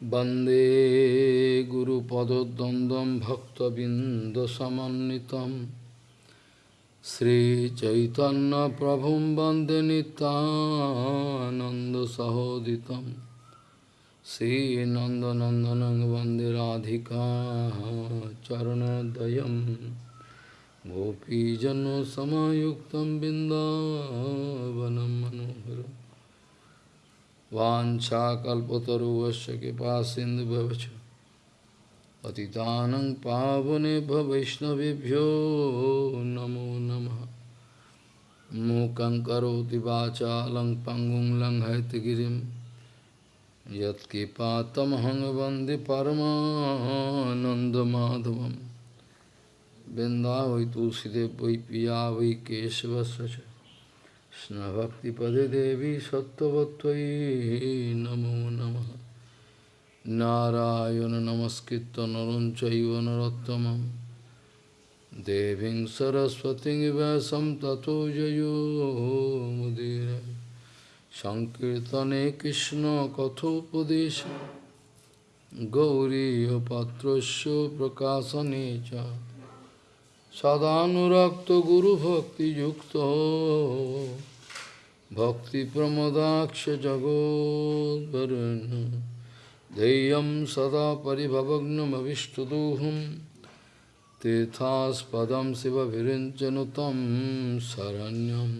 Bande Guru Padodandam Bhakta Bindasamanitam Sri Chaitanya Prabhum Bande Nitananda Sahoditam Sri Nanda Nandanang Bande Radhika Charanadayam Gopijano Samayuktam Bindavanam Manoharam वाञ्छाकल्पतरुवस्य कृपा सिन्धुभवच पतितानं पावनेभ्य वैष्णवेभ्यो नमो नमः। मूकं करोति वाचालं पङ्गुं लङ्घयतगिरिं। यत्कृपातमहं वंदे परमानन्दमाधवं बिन्दा वै तुलसीदेव पिया वै केशवस्य च। স্নভক্তি পদে দেবী সত্যবত্যই নম নম। নারায়ণ নমস্কৃত নরঞ্চৈব নরোত্তম দেবীং সরস্বতী ব্যাসম ততো জয়োমুদীর সংকীর্তনে কৃষ্ণ কথোপদেশ। গৌরী পাত্র প্রকাশনে চ। সদানুরক্ত গুরুভক্তিযুক্ত। सदानुरक्तगुरुभक्तियुक्तो भक्तिप्रमदाक्षजगोद्वरुन् ध्येयं सदा परिभवग्नमविष्टदोहं तीर्थास्पदं शिवभिरिञ्चनुतं शरण्यं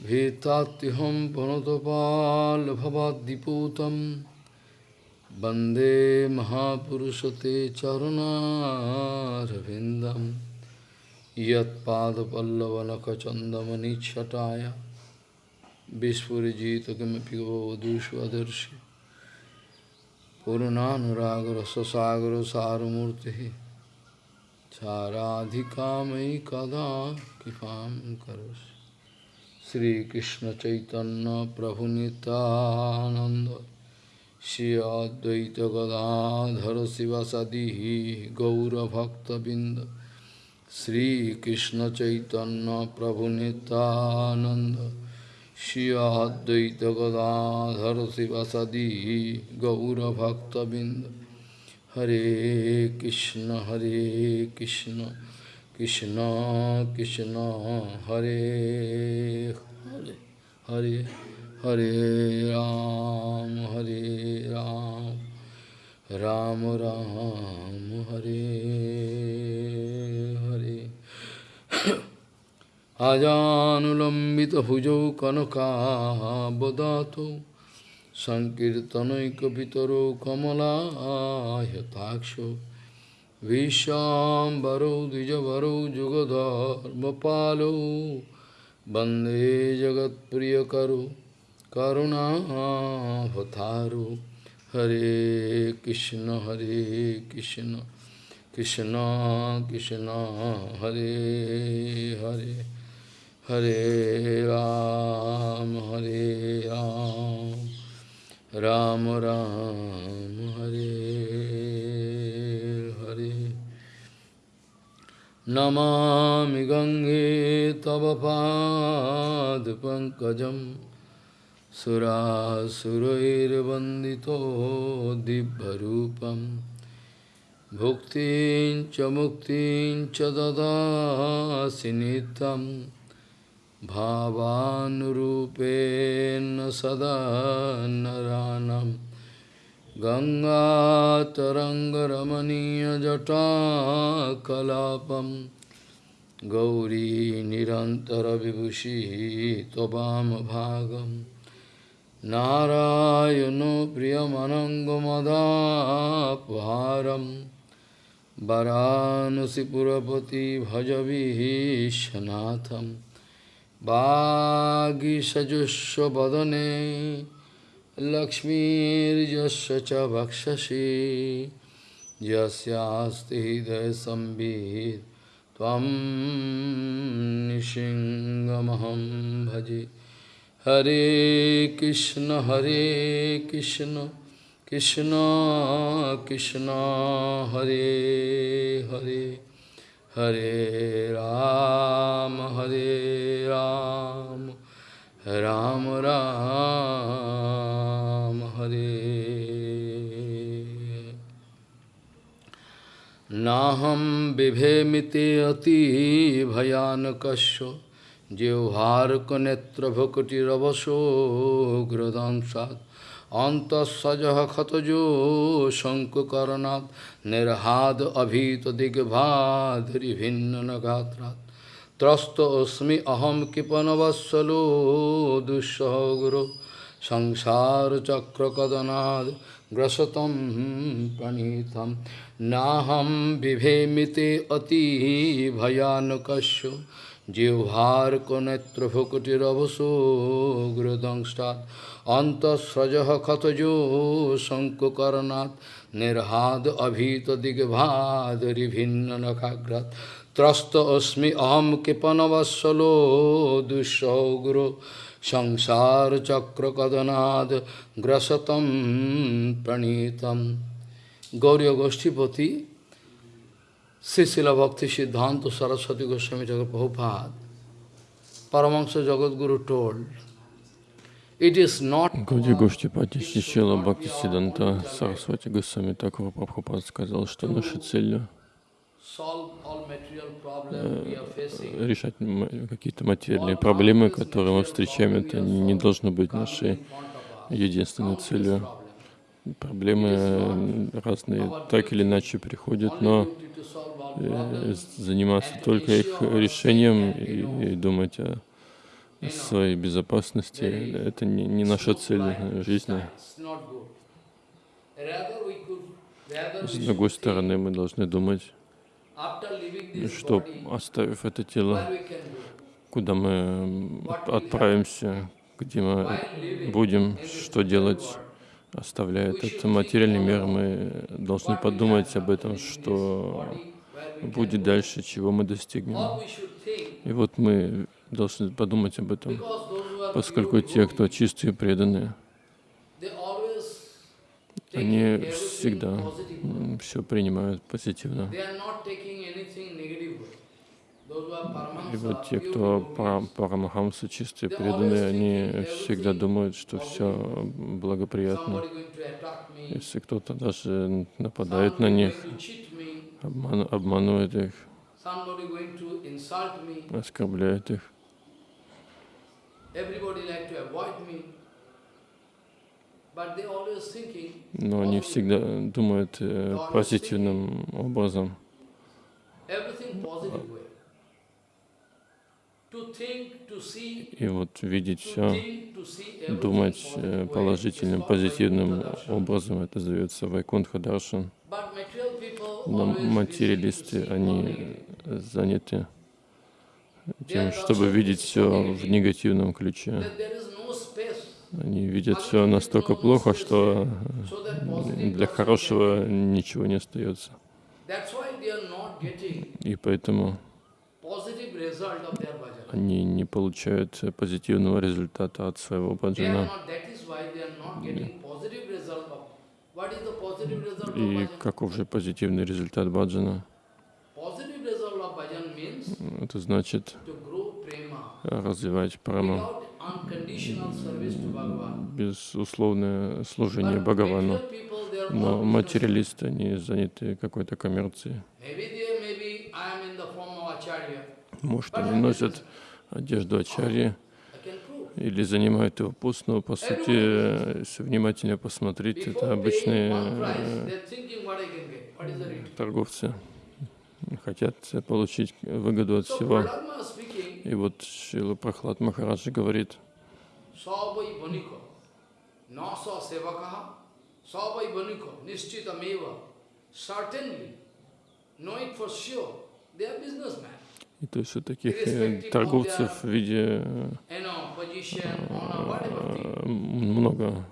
भीतात्युहं पुनतपाल्भवाद्दिपूतं वन्दे महापुरुषते चरुणारविन्दम् यत्पादपल्लवनखचन्दमनिच्छटाय विस्फुरीजितकिमपि गोवधूष्वदर्शि पूर्णानुरागरससागर सारमूर्तिः साराधिका मयि कदा कृपां करोसि श्रीकृष्णचैतन्यप्रभुनितानन्द। श्री अद्वैतगदाधर शिवसदिः गौरभक्तबिन्द। श्रीकृष्णचैतन्यप्रभुनितानन्द। Krishna Chaitanya Prabhu Nityananda Shri Advaita Gadadhar Sivasadi Gaura Bhakta Binda Hare Krishna Hare Krishna Krishna Krishna Hare Hare Hare Hare Ram Hare Ram Ram Ram Hare Hare আজানুলম্বিত ভুজৌ কনকাবদাত সংকীর্তনৈকিতর কমলাহতাক্ষ বিশ্বাম্বরৌ দ্বিজবরৌ যুগধর্মপালৌ বন্দে জগৎপ্রিয়করু করুণাভতারু হরে কৃষ্ণ হরে কৃষ্ণ কৃষ্ণ কৃষ্ণ হরে Hare Ram, Hare Ram, Ram Ram, Hare Hare. Namami Gange Tavapad Pankajam Sura Surairvandito Dibharupam Bhuktin Chamuktin Chadada Sinitam भावानुरूपेण सदा नरानं गङ्गातरङ्गरमणीयजटाकलापं गौरी निरन्तरविभूषिः त्ववामभागम् नारायणो प्रियमनङ्गमदापहारं वरानसिपुरपति বাগিসজস্ব বদনে লক্ষ্মীর্যস্য চ ভক্ষসি যস্যাস্তি হৃদয় সম্বিত ত্বম নিসিংহমহম ভজে হরে কৃষ্ণ হরে কৃষ্ণ কৃষ্ণ কৃষ্ণ হরে Hare Hare Ram, Hare Ram, Ram Ram, Hare. Naham vivhemite ati bhayanakasya, jevharka netra bhakti ravaso gradan sadh. অন্তঃসজ ক্ষতজ শঙ্কুকরণাৎ নির্হাদ অভীত দিগ্ভাধরি ভিন্ন নগাত্রাৎ ত্রস্ত অস্মি অহম কৃপণবৎসল দুঃসহ গুরু। সংসার চক্রকদনাদ গ্রসতম প্রণীতম। নাহম বিভেমিতে অতি ভয়ানকস্য জিহ্বার কোনেত্রভুকুটিরবসো গ্রদংষ্টাৎ। অন্তঃস্রজ ক্ষতজ শঙ্কুকর্ণাৎ নির্হাদ অভীত দিগ্ভাদি ভিন্ন নখাগ্রাত ত্রস্ত অস্মি অহম কৃপণবৎসলো দুঃসৌগ্র সংসার চক্র কদনাদ গ্রসতম প্রণীতম গৌরী গোষ্ঠীপতি শ্রীশিল ভক্তি সিদ্ধান্ত সরস্বতী গোস্বামী ঠাকুর Prabhupada Paramahansa Jagadguru told, Гауди Гоштипати Шишила Бхакти Сиданта Сарасвати Госвами Такура Прабхупад сказал, что наша цель are facing. решать какие-то материальные проблемы, которые мы встречаем, это не должно быть нашей единственной целью. Проблемы разные так или иначе приходят, но э, заниматься только их решением и думать о своей безопасности, это не, не наша цель жизни. Could, rather С другой стороны, мы должны думать, что оставив это тело, куда мы отправимся, где мы будем, что делать, оставляя этот материальный мир, мы должны подумать об этом, что будет дальше, чего мы достигнем. И вот мы должны подумать об этом, поскольку те, кто чистые и преданные, они всегда все принимают позитивно. И вот те, кто devotees, пара- парамахамсы, чистые преданные, они всегда думают, что все благоприятно. Если кто-то даже нападает на них, обман- обманывает их, оскорбляет их, everybody like to avoid me. But they always thinking, но они всегда думают э, позитивным образом. И вот видеть все, думать э, положительным, позитивным образом, это зовется Вайкунтха Даршан. Но материалисты, они заняты тем, чтобы видеть все в негативном ключе. Они видят все настолько плохо, что для хорошего ничего не остается. И поэтому они не получают э, позитивного результата от своего баджана. И каков же позитивный результат баджана? Это значит развивать Bhagavan. безусловное служение Бхагавану. Но материалисты, они заняты какой-то коммерцией. Может, они носят одежду ачарьи или занимают его пост, но по сути, э, если внимательно посмотреть, это обычные э, торговцы. Хотят получить выгоду от всего. И вот Шила Прохлад Махараджи говорит, и то есть у таких э, торговцев в виде э, э, много.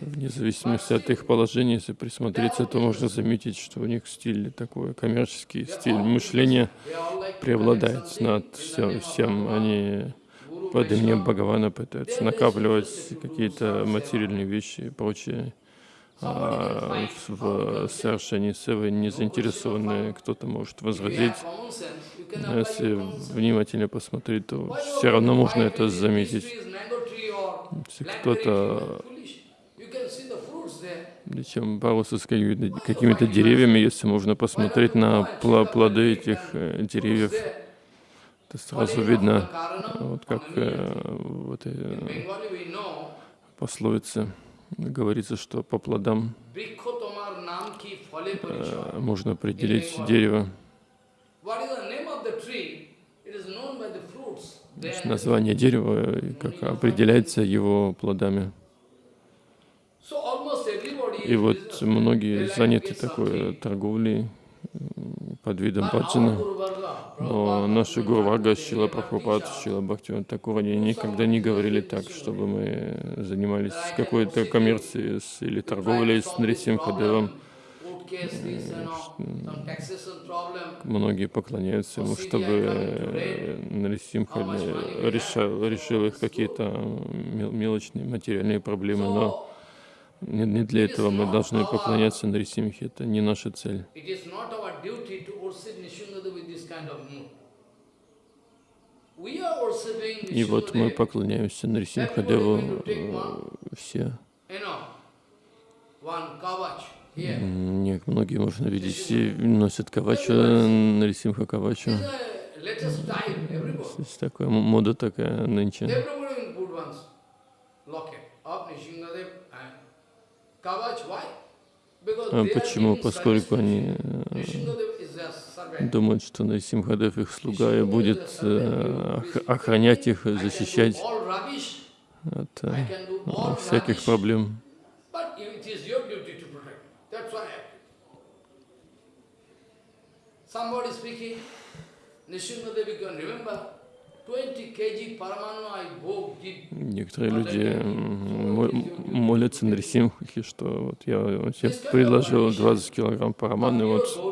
Вне зависимости от их положения, если присмотреться, то можно заметить, что у них стиль такой, коммерческий стиль мышления преобладает над всем. всем. Они под именем. Бхагавана пытаются накапливать какие-то материальные вещи и прочее. А в, совершении севы не заинтересованы, кто-то может возразить. Но Если внимательно посмотреть, то все равно можно это заметить. Если кто-то tree, foolish. You can see the fruits there. Чем бороться с какими-то деревьями, если можно посмотреть на плоды этих э, деревьев. Это сразу видно, вот как э, в этой э, пословице говорится, что по плодам можно определить дерево. Название дерева, как определяется его плодами. И вот многие заняты такой торговлей под видом баджана. Но наши Гуру Варга, Шила Прабхупад. Шила Бхактиван Такур, они никогда не говорили так, чтобы мы занимались какой-то коммерцией или торговлей с Нарисимхадевом. Многие поклоняются ему, чтобы Нарисимха э, решал, решил их какие-то мел- мелочные материальные проблемы, но не, не для этого мы должны поклоняться Нарисимхе, это не наша цель. И вот мы поклоняемся Нарисимхадеву э, все. you know, one kavach here. М, Не, многие можно видеть, все носят кавачу, Нарисимха. Есть такая мода такая нынче. Everybody will put one's locket of Nishingadev and kavach. Why? Because А they are Почему? Поскольку они э, думают, что Нарисимхадев их слуга и будет э, ох- охранять их, защищать от э, всяких проблем. Somebody speaking, Nishingadev, you can remember, Некоторые люди молятся Нарисимхе, что вот я тебе предложил 20 килограмм параманы, вот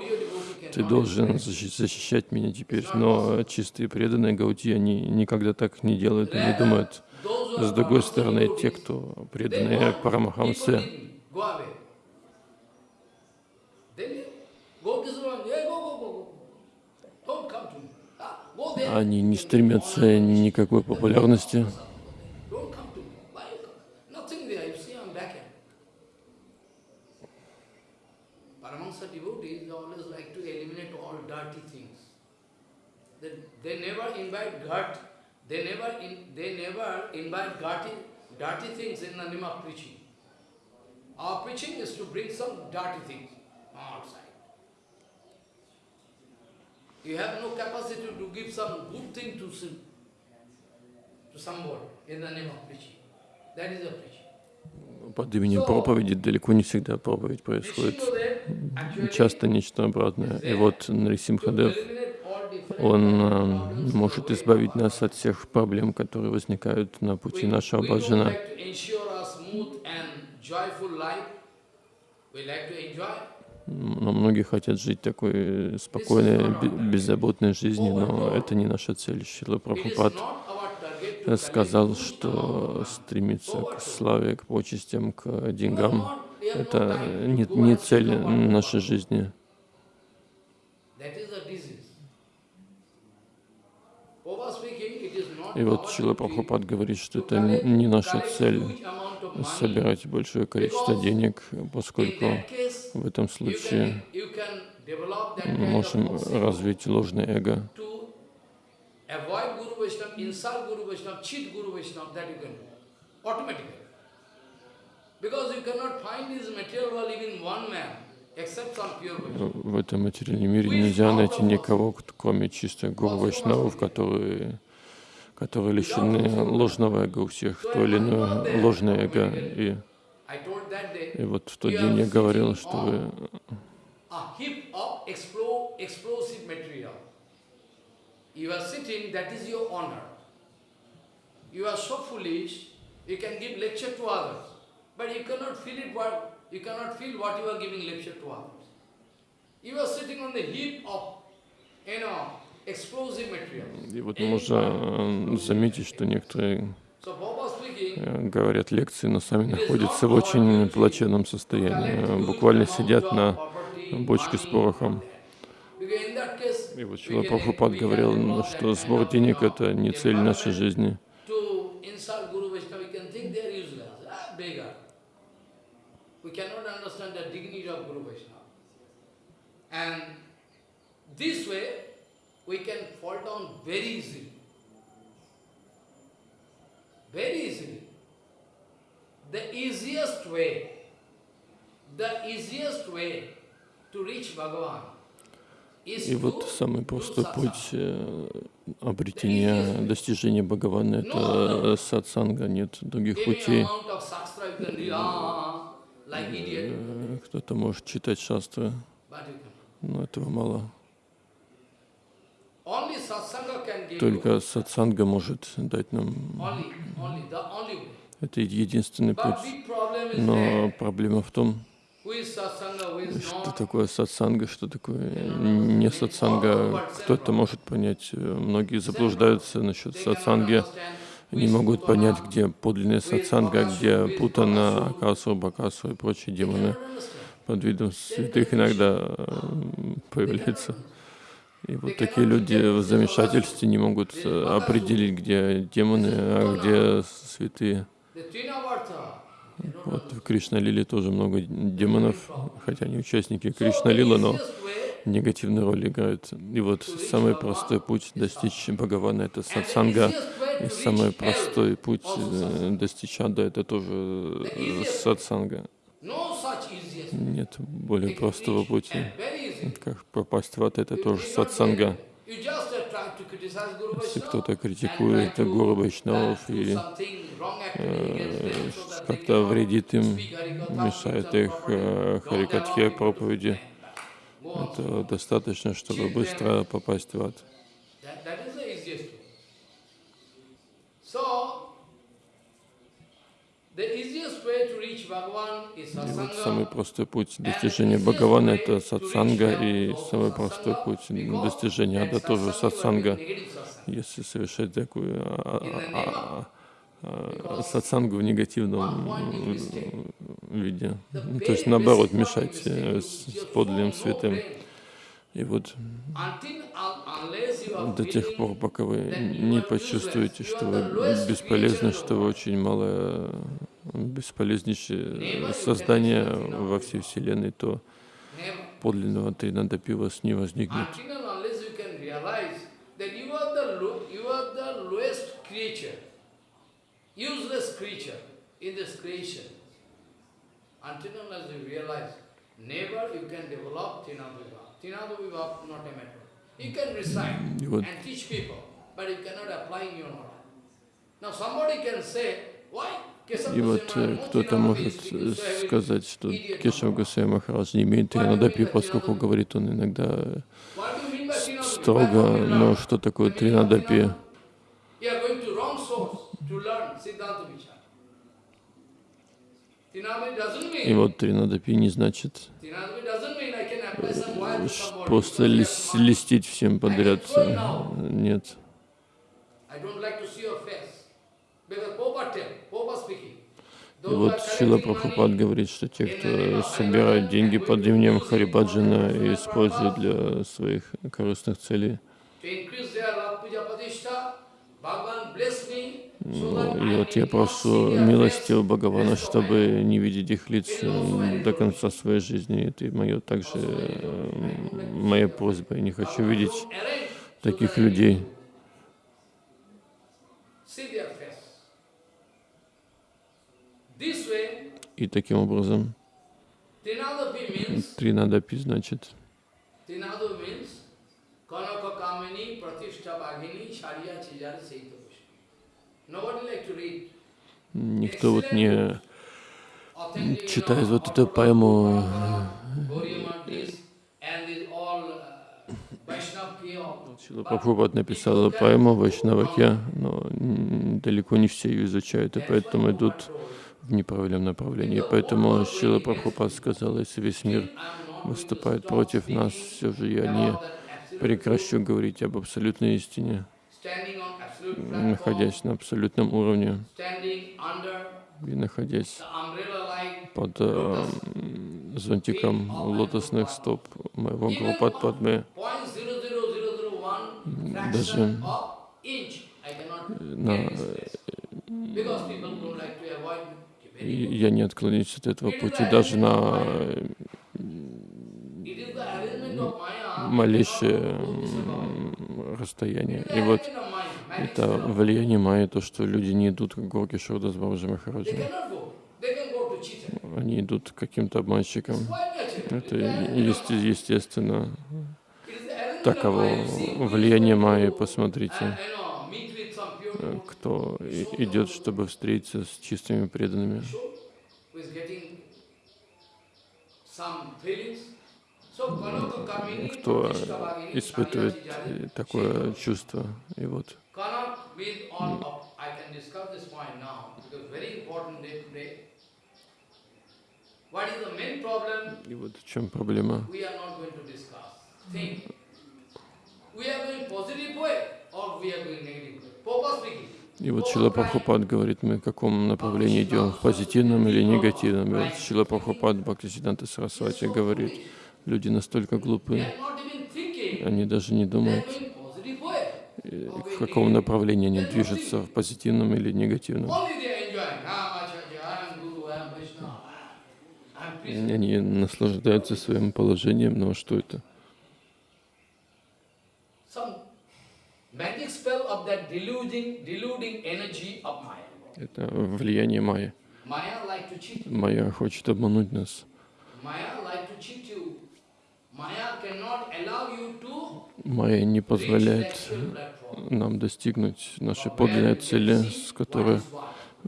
ты должен защищать меня теперь. Но чистые преданные Гаути, они никогда так не делают, они думают, с другой стороны, те, кто преданные Парамахамсе. Don't come to me. Ah, они не стремятся никакой популярности. They, never invite dirt. They never in, they never invite dirty, dirty things in the name of preaching. Our preaching is to bring some dirty things outside. You have no capacity to give some good thing to to somebody in the name of preaching. That is a preaching. Под именем проповеди далеко не всегда проповедь происходит. Часто нечто обратное. И вот Нарисимхадев, он э, может избавить нас от всех проблем, которые возникают на пути нашего баджана. Но многие хотят жить такой спокойной, бе- беззаботной жизнью, но это не наша цель. Шила Прабхупад to сказал, что стремиться к славе, к почестям, к We деньгам. Это не, не цель нашей жизни. И вот Шила Прабхупад говорит, что это не наша цель собирать большое количество денег, поскольку в этом случае мы можем развить ложное эго. В этом материальном мире нельзя найти никого, кроме чистых гуру вайшнавов, которые, которые лишены ложного эго у всех, то или иное ложное эго. И, и вот в тот день я говорил, что вы. You are sitting, that is your honor. You are so foolish, you can give lecture to others, but you cannot feel it what you cannot feel what you are giving lecture to others. You are sitting on the heap of, you know. И вот можно э, заметить, что некоторые э, говорят лекции, но сами находятся в очень плачевном состоянии. Э, Буквально сидят на бочке с порохом. И вот Шила Прабхупад говорил, что сбор денег — это не цель нашей жизни. ah. And this way, we can fall down very easily. Very easily. The easiest way, the easiest way to reach Bhagavan И вот самый простой путь э, обретения, достижения Бхагавана — это сатсанга, нет других путей. ah, Э, Кто-то может читать шастры, но этого мало. Only satsanga can give you, Только сатсанга может дать нам... Это единственный путь. Но проблема в том, что такое сатсанга, что такое не сатсанга. Кто-то может понять, многие заблуждаются насчет сатсанги, is могут понять, где подлинная сатсанга, где Путана, Акасу, Бакасу и прочие демоны. Под видом святых иногда э, появляются. И вот такие люди в замешательстве не могут э, определить, где демоны, а где святые. Вот в Кришналиле тоже много демонов, хотя они участники Кришналила, но негативную роль играют. И вот самый простой путь достичь Бхагавана — это сатсанга. И самый простой путь э, достичь ада — это тоже э, сатсанга. Нет более простого пути. Как попасть в ад — это тоже сатсанга. uh, Если кто-то критикует Гуру uh, Вайшнавов that they как-то вредит им, мешает их э, Харикатхе, проповеди, это достаточно, чтобы быстро попасть в ад. That, that is the easiest way. So, the easiest way to reach Bhagavan is И вот самый простой путь достижения Бхагавана — это сатсанга, и самый простой путь достижения ада тоже сатсанга. Если совершать такую а, а, а, а, сатсангу в негативном виде, то есть наоборот мешать э, с подлинным святым. И вот до тех пор, пока вы не почувствуете, что вы бесполезны, что вы очень малое, бесполезнейшее создание во всей Вселенной, то подлинного Тринадапи у вас не возникнет. Until unless you realize never you can develop Tinadviva. И вот? И вот э, кто-то может э, сказать, что Кешав Госвами Махарадж не имеет Тринадапи, поскольку говорит он иногда строго, но что такое Тринадапи? И вот Тринадапи не значит просто лис- листить всем подряд. Э, Нет. И вот Шила Прабхупад говорит, что те, кто собирает деньги под именем Харибаджана и использует для своих корыстных целей, Bhagavan bless me, Ну, и вот я прошу милости face Бхагавана, чтобы не видеть их лиц до конца своей жизни. Это мое также моя просьба. Я не хочу видеть таких людей. И таким образом Тринадапи значит Trinadu никто вот не читает вот эту поэму uh. Шила Прабхупад написал поэму Вайшнаваке, но далеко не все ее изучают, и поэтому идут в неправильном направлении. Поэтому Шила Прабхупад сказал, если весь мир выступает против нас, все же я не прекращу говорить об абсолютной истине, Находясь на абсолютном уровне и находясь под э, зонтиком лотосных стоп моего Гурупад Падме, point zero zero zero zero one даже на я не отклонюсь от этого пути даже на малейшее расстояние. И вот это влияние майя, то, что люди не идут к Горке Шурда с Бабаджи Махараджи. Они идут к каким-то обманщикам. Это естественно. Таково влияние майи. Посмотрите, uh, э, кто идет, чтобы встретиться с чистыми преданными. Кто испытывает э, такое чувство. И вот With all of, I can discuss this point now, because very important day today. What is the main problem? И вот в чем проблема. We are not going to discuss. Think. We are going positive way or we are going negative way. Speaking. И вот Шила Прабхупад говорит, мы в каком направлении идем, в позитивном или негативном. И вот Шила Прабхупад Бхактисиданта Сарасвати говорит, люди настолько глупы, они даже не думают, going positive way. э, в каком направлении они движутся, в позитивном или негативном. И. Они наслаждаются своим положением, но что это? Это влияние Майя. Cheat. Майя хочет обмануть нас. Майя не позволяет нам достигнуть нашей подлинной цели, с которой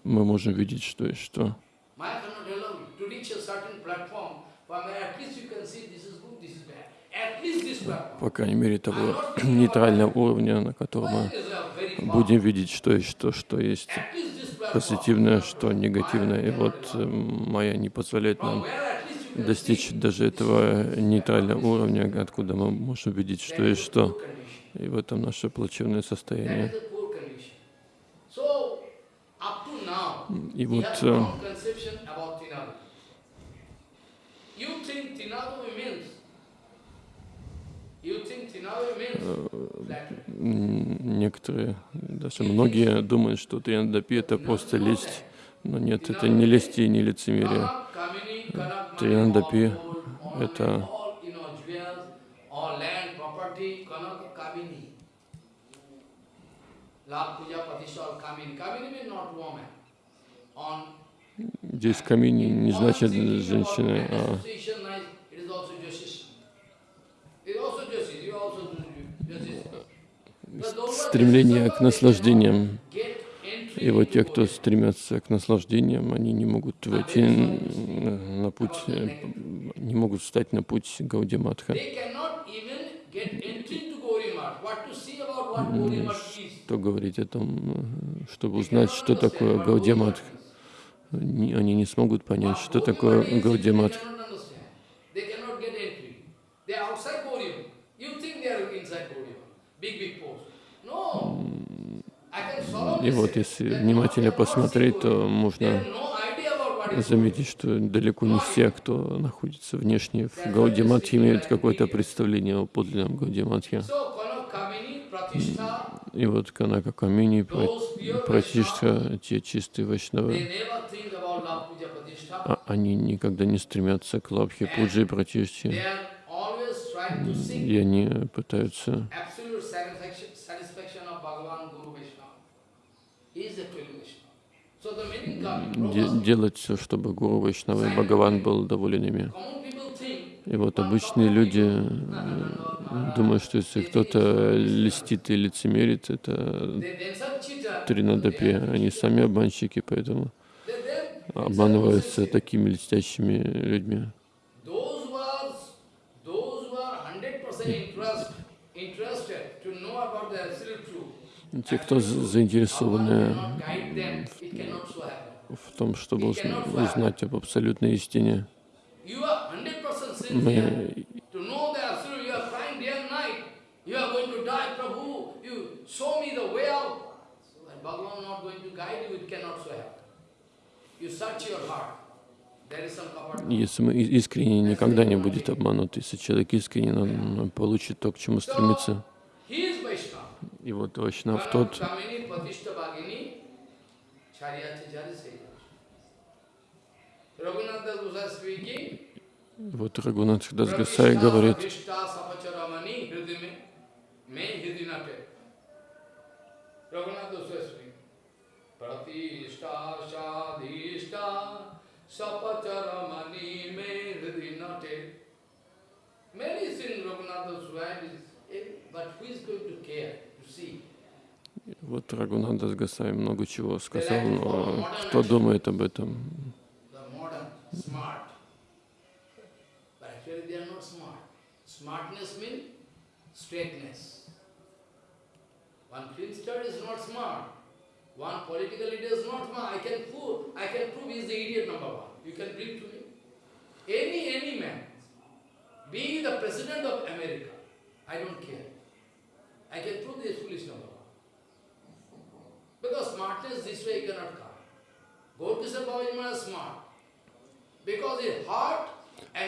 мы можем видеть, что и что. По крайней мере, того нейтрального уровня, на котором мы будем видеть, что есть что, что есть позитивное, что негативное. И вот э, Майя не позволяет нам достичь даже этого нейтрального уровня, откуда мы можем видеть, что и что. И в этом наше плачевное состояние. И вот э, м, некоторые, даже многие думают, что Триандапи это просто лесть. Но нет, это не лесть и не лицемерие. Ornament, это здесь камини не значит женщины, а стремление к наслаждениям. И вот те, кто стремятся к наслаждениям, они не могут войти на путь, э, не могут встать на путь Гаудиматха. Что говорить о том, э, чтобы узнать, что такое Гаудиматх. Не- Они не смогут понять, что такое They Гаудиматх. cannot understand. They cannot get entry. They are outside Gaurimat. You think they are inside Gaurimat. Big, big post. No. И вот если внимательно посмотреть, то можно заметить, что далеко не все, кто находится внешне в Гаудиматхе, имеют какое-то представление о подлинном Гаудиматхе. И вот Канака Камини, Пратишка, те чистые вайшнавы, а они никогда не стремятся к лабхе, пуджи и seek И они пытаются absolute satisfaction, satisfaction of Bhagavan Guru Vaishnava. He is actually Vaishnava. So the meaning comes, делать все, чтобы Гуру Вайшнава и Бхагаван был доволен ими. И вот обычные люди э, думают, что если кто-то льстит и лицемерит, это тринадапи, они сами обманщики, поэтому обманываются такими льстящими людьми. those who are, those who are 100% interest, interested to know about the absolute truth, Те, кто заинтересованы в том, чтобы узна- узнать об абсолютной истине, You are 100% sincere мы. Если мы искренне, никогда не будет обманут. Если человек искренне, он получит то, к чему стремится. И вот Вайшнав тот, Kamini Pratishta Bhagini Charyati Jari Seja. Raghunath Das Goswami speaking. Вот Рагунат Дас Гасай говорит, Vishta sapacharamani hridime me hridinate. Raghunath Goswami is, eh, but who is going to care, to see? Вот Рагунат Дас Гасай много чего сказал, но кто думает об этом? One political leader is not smart. I can prove, I can prove he is the idiot number one. You can bring to me. Any, any man, being the president of America, I don't care. I can prove he is foolish number. Because smartness this way cannot come.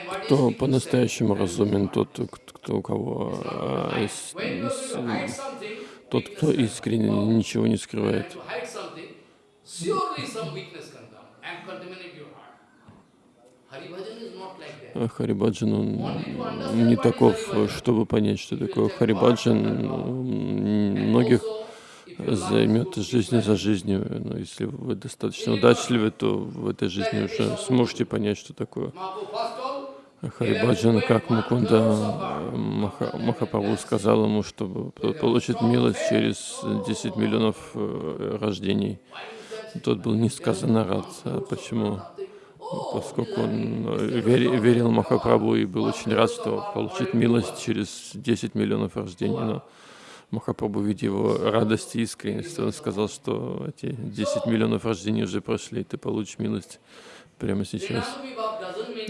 Кто по-настоящему разумен, тот, кто, у кого а, с- с- тот, кто искренне ничего не скрывает. А Харибаджан, он не таков, чтобы понять, что такое Харибаджан. Многих Also, if you love займет жизнь за жизнью. Но если вы достаточно удачливы, то в этой жизни уже сможете понять, что такое Харибаджан, как Мукунда Маха, Махапрабху сказал ему, что тот получит милость через 10 миллионов э, рождений. Тот был несказанно рад. А Почему? Поскольку он э, вери- верил Махапрабху и был очень рад, что получит милость через 10 миллионов рождений. Но Махапрабху, видя его радость и искренность, он сказал, что эти 10 миллионов рождений уже прошли, и ты получишь милость прямо сейчас.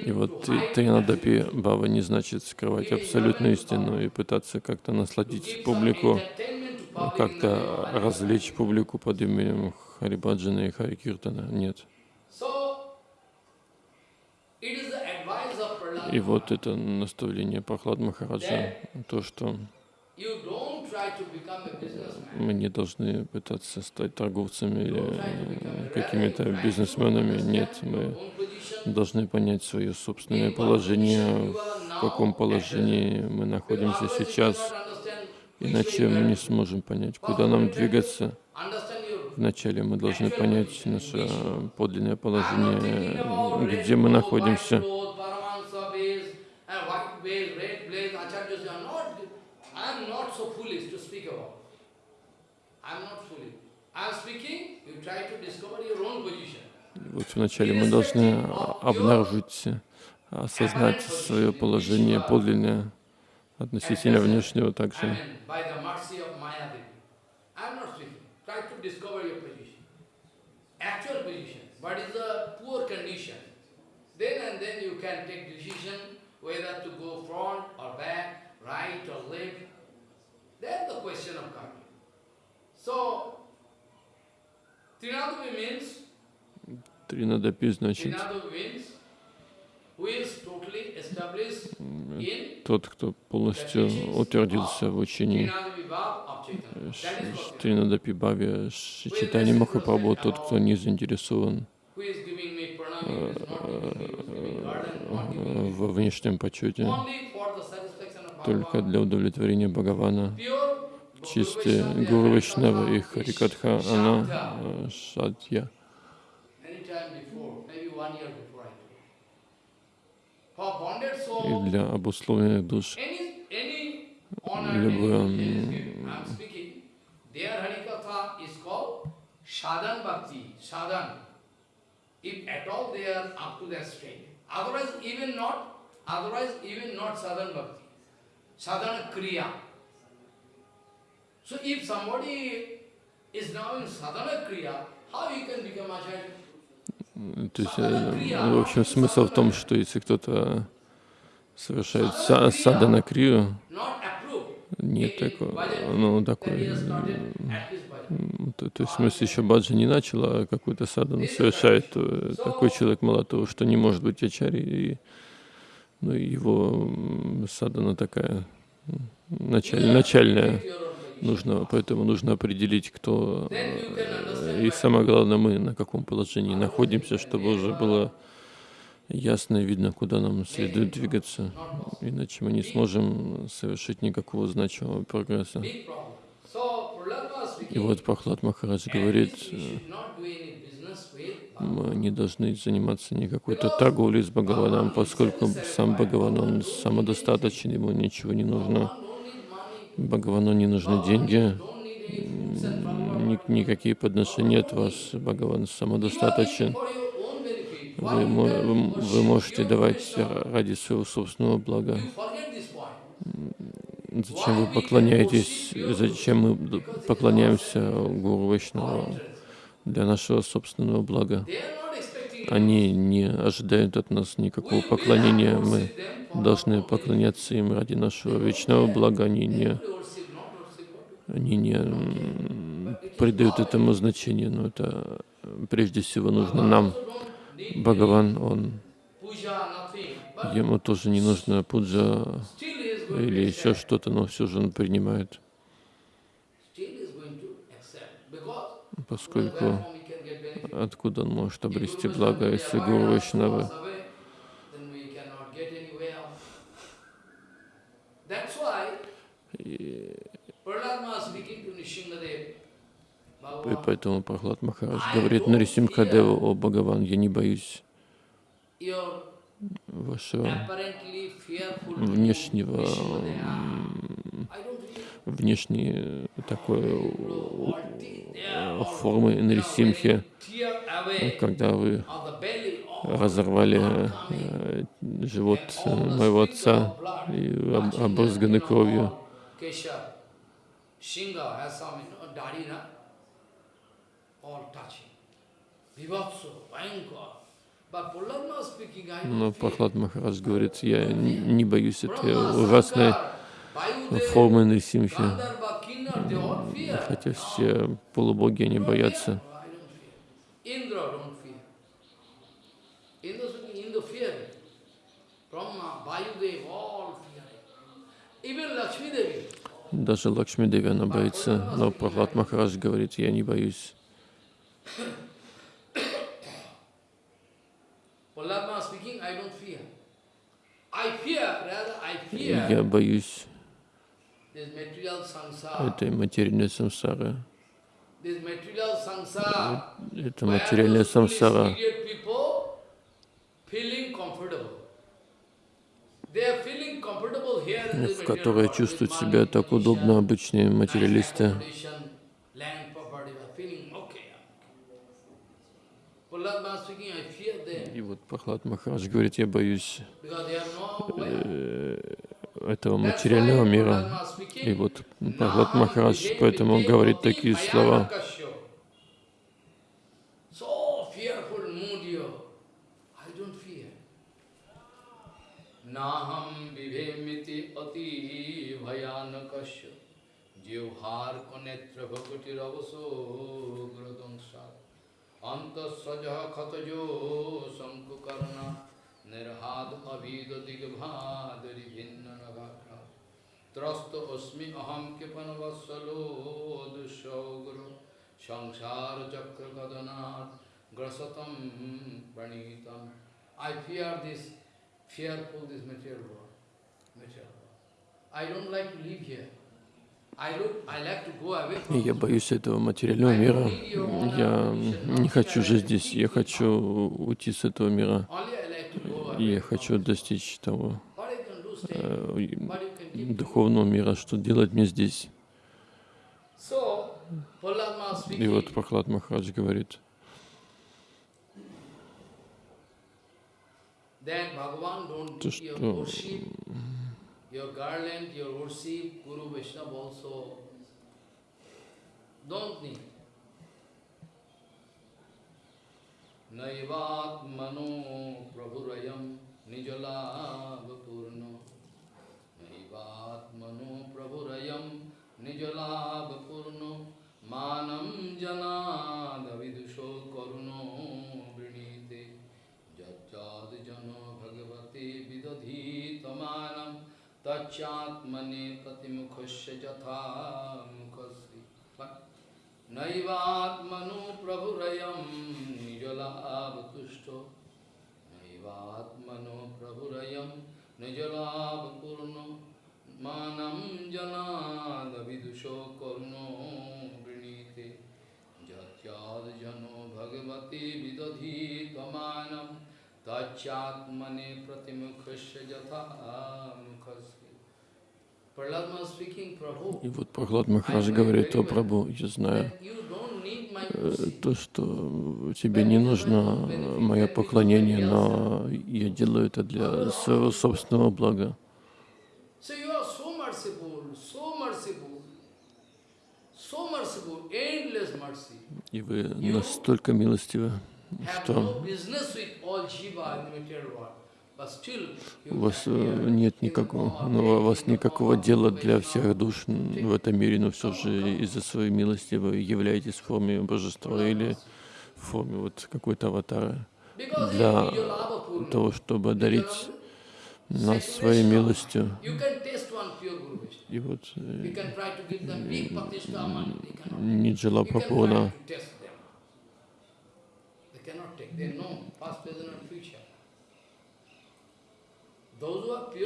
И вот Тринадапи Бава не значит скрывать абсолютную истину и пытаться как-то насладить публику, как-то развлечь публику под именем Харибаджана и Харикиртана. Нет. И вот это наставление Прохлад Махараджа, то, что мы не должны пытаться стать торговцами или э, какими-то бизнесменами. Нет, мы должны понять свое собственное положение, в каком положении мы находимся сейчас, Иначе мы не сможем понять, куда нам двигаться. Вначале мы должны понять наше подлинное положение, где мы находимся. white clothes, Paramahansa base, and white base, red blaze, Acharya I'm not, I'm not so foolish to speak about. I'm not foolish. I'm speaking, you try to discover your own position. Вот вначале мы должны обнаружить, осознать свое положение подлинное относительно внешнего также. Then and then you can take decision whether to go front or back, right or left. Then the question of coming. Тринадапи значит тот, кто полностью утвердился в учении Тринадапи Бхави Читани Махапрабху, тот, кто не заинтересован во внешнем почете, только для удовлетворения Бхагавана. Чистые Гуру Вайшнава и Харикатха, она э, bonded И для обусловленных душ любое. So if somebody is now in Sadhana Kriya, how he can become Acharya? То есть, э, в общем, смысл в том, что если кто-то совершает са- садана крию, нет такого, ну, такой, то, то есть, в смысле, еще баджа не начала, а какую-то садану совершает, то э, такой человек мало того, что не может быть ачари, и, ну, его садана такая началь, начальная. Нужно, поэтому нужно определить, кто э, и самое главное, мы на каком положении находимся, чтобы уже было ясно видно, куда нам следует двигаться, иначе мы не сможем совершить никакого значимого прогресса. И вот Прохлад Махарадж говорит, with мы не должны заниматься ни какой-то торговлей с Бхагаваном, поскольку сам Бхагаван, он самодостаточен, ему ничего не нужно. Bhagavan don't need money, Бхагавану не нужны деньги, никакие подношения от вас. Бхагаван самодостаточен. Вы, вы, можете давать ради своего собственного блага. Зачем вы поклоняетесь, зачем мы поклоняемся Гуру Вайшнаву для нашего собственного блага? They are not expecting Они не ожидают от нас никакого поклонения. Мы должны поклоняться им ради нашего вечного блага. Они не, они не придают этому значения, но это прежде всего нужно нам. Бхагаван, он, ему тоже не нужно пуджа или еще что-то, но все же он принимает, поскольку откуда он может обрести благо, если Гуру Вайшнавы И, и поэтому Прохлад Махарадж говорит Нарисимхадеву, о Бхагаван, я не боюсь вашего внешнего, Внешней э, такой э, формы away когда вы разорвали э, живот э, моего отца и обрызганы кровью. Но. Прохлад Махарадж говорит, я не боюсь этой ужасной формы fear. хотя все полубоги, они боятся. Даже Лакшми Деви она боится, но Прохлад Махарадж говорит, я не боюсь. Я боюсь. Этой материальной sansar. Это материальная самсара, в которой чувствуют себя так удобно обычные материалисты. И вот Прохлад Махарадж говорит, я боюсь э, этого материального мира. И вот Прохлад Махарадж поэтому говорит такие слова. Ravaso gradangsa antasraja khatajo sankukarna nirhad abhida digbhadari bhinna nagakra trasta asmi aham kipanavasalo dushaugru samsara chakra kadanat grasatam pranitam I fear this, fearful this material world, material world. I don't like to live here. Я боюсь этого материального мира. Я не хочу жить здесь. Я хочу уйти с этого мира. Я хочу достичь того э, духовного мира, что делать мне здесь. И вот Прохлад Махарадж говорит, То, что your garland, your worship, Guru Vaishnava also don't need. नैवात्मनो प्रभुरयं निजलाभपूर्ण। नैवात्मनो प्रभुरयं निजलाभपूर्णो। जनाद विदुषो करुणो वृणीते। यच्चादिजनो भगवते विदधीतमानं। तच्चात्मने प्रतिमुखस्य यथा मुखस्य नैवात्मनु प्रभुरयं निजलाभतुष्टो। नैवात्मनो प्रभुरयं निजलाभपूर्णो जनाद विदुषो करुणो वृणीते। जत्याद्जनो भगवते विदधि त्वमानं। तच्चात्मने प्रतिमुखस्य यथा मुखस्य И вот Прохлад Махарадж говорит, о Прабху, я знаю, э, то, что тебе не нужно мое поклонение, но я делаю это для своего собственного блага. И вы настолько милостивы, что у вас э, нет никакого, of ну, у вас никакого дела для всех душ в этом мире, но все же из-за своей милости вы являетесь в форме божества или в форме вот какой-то аватара для того, чтобы одарить Nijolabha, нас своей милостью. И вот э,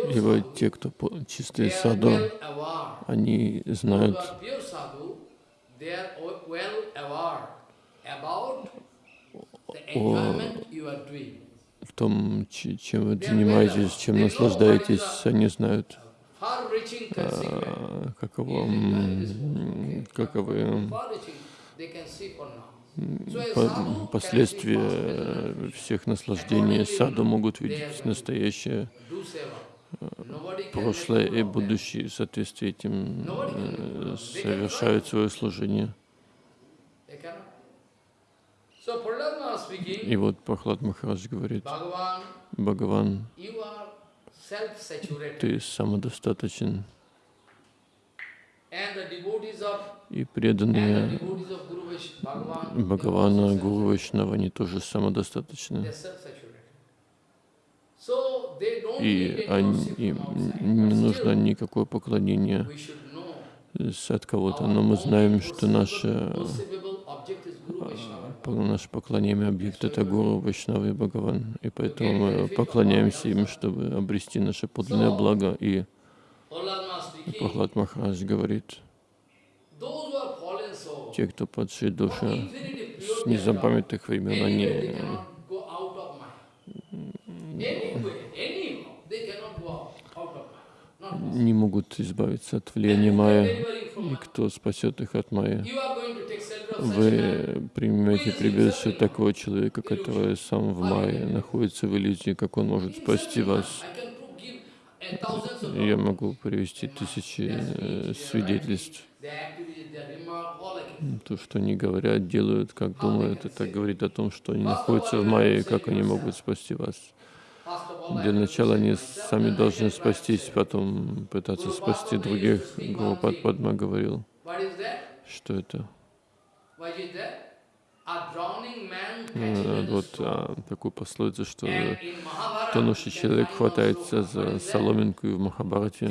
И те, кто чистые саду, они знают, в том, чем вы занимаетесь, чем наслаждаетесь, они знают, а, каково, каковы Последствия всех наслаждений. Саду могут видеть настоящее, прошлое и будущее, в соответствии этим э, совершают свое служение. И вот Прохлад Махарадж говорит, Бхагаван, ты самодостаточен, And the devotees of и преданные Бхагавана, Гуру. Вайшнава, они тоже самодостаточны. И они, им не нужно никакое поклонение от кого-то, но мы знаем, что наше, наше поклонение объект это Гуру, Вайшнава и Бхагаван. И поэтому мы поклоняемся им, чтобы обрести наше подлинное благо. И Прохлад Махарадж говорит, те, кто падшие души с незапамятных времен, они possible. не могут избавиться от влияния Майя. И кто спасет их от Майя? Вы примете прибежище такого человека, который сам в Майе находится в иллюзии, как он может спасти вас. Я могу привести тысячи э, свидетельств. То, что они говорят, делают, как думают, это говорит о том, что они находятся в Майе, как они могут спасти вас. Для начала они сами должны спастись, потом пытаться спасти других. Гурупад Падма говорил, что это вот straw. а, такую пословицу, что тонущий человек хватается за соломинку и в Махабарате.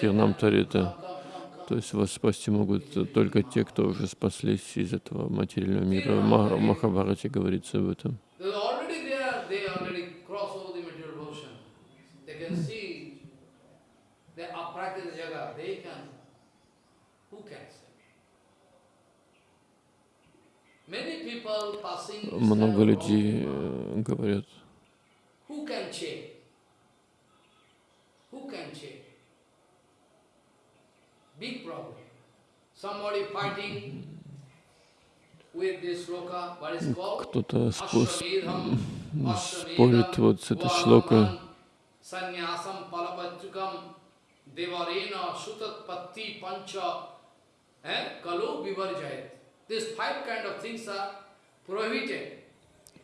Тирнам Тарита. come. То есть вас спасти могут только те, кто уже спаслись из этого материального мира. В Махабарате говорится об этом. They're already there, they already cross over the material ocean. They can see the aprakita jaga, they can, who can say? Many people passing this Много kind of людей wrong э, говорят, Who can check? Who can check? Big problem. Somebody fighting with this sloka, what is called? кто-то спо- спорит вот с этой шлокой. Devarena sutatpatti pancha eh, kalu vivarjayat.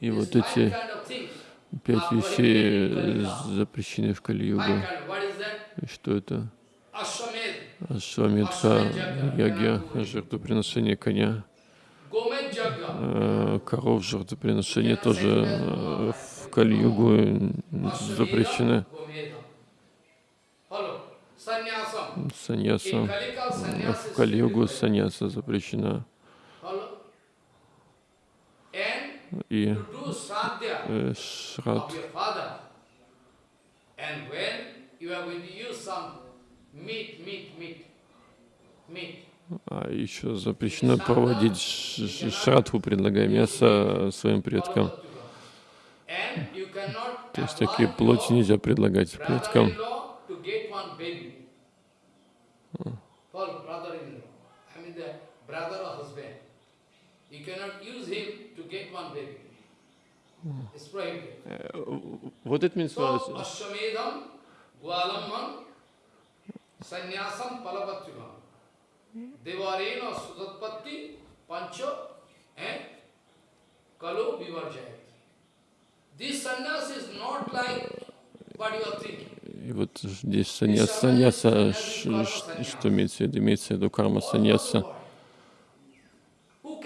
И вот эти пять вещей э, запрещены в Кали-югу. Что это? Ашвамедха, ягья, жертвоприношение коня, э, коров, жертвоприношение тоже э, в Кали-югу запрещены. Саньяса. В Кали-югу саньяса запрещена. Follow. и to do sadhya э, шрад. of your father. And when you are going to use some meat, meat, meat, А еще запрещено проводить ш- ш- шрадху, предлагая мясо своим предкам. То есть такие плоти нельзя предлагать предкам. brother or husband. Вот это means So, Ashwamedham, Gwalamman, Sannyasam Palapatyugam, Devarena Sudatpatti, Pancho, and Kalo Vivarjayat. This sannyas is not like what you are thinking. И вот здесь саньяс, саньяса, ш- ш- что имеется в виду? Имеется в виду карма саньяса.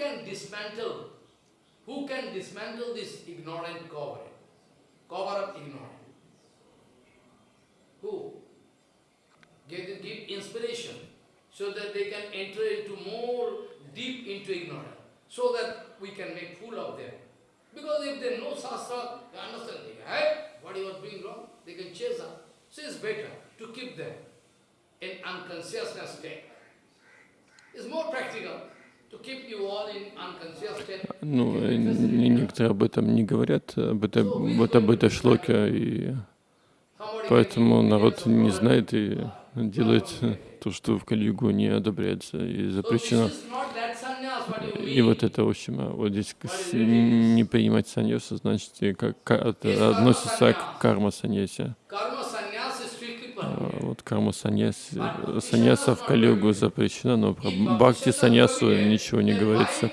Can dismantle, who can dismantle this ignorant cover, cover of ignorance? Who? Give, give inspiration so that they can enter into more deep into ignorance, so that we can make fool of them. Because if they know Shastra, they understand, they hey, what you are doing wrong, they can chase us. So it's better to keep them in unconsciousness state. It's more practical Ну, некоторые об этом не говорят, об этой, вот об этой шлоке, и поэтому народ не знает и делает то, что в Калигу не одобряется и запрещено. И вот это, в общем, а вот здесь не принимать саньосу, значит, как, относится к карма саньясе. Karma sannyas is strictly А prohibited. Вот карма саньяс, саньяса в Калигу запрещена, но про бхакти саньясу ничего не говорится.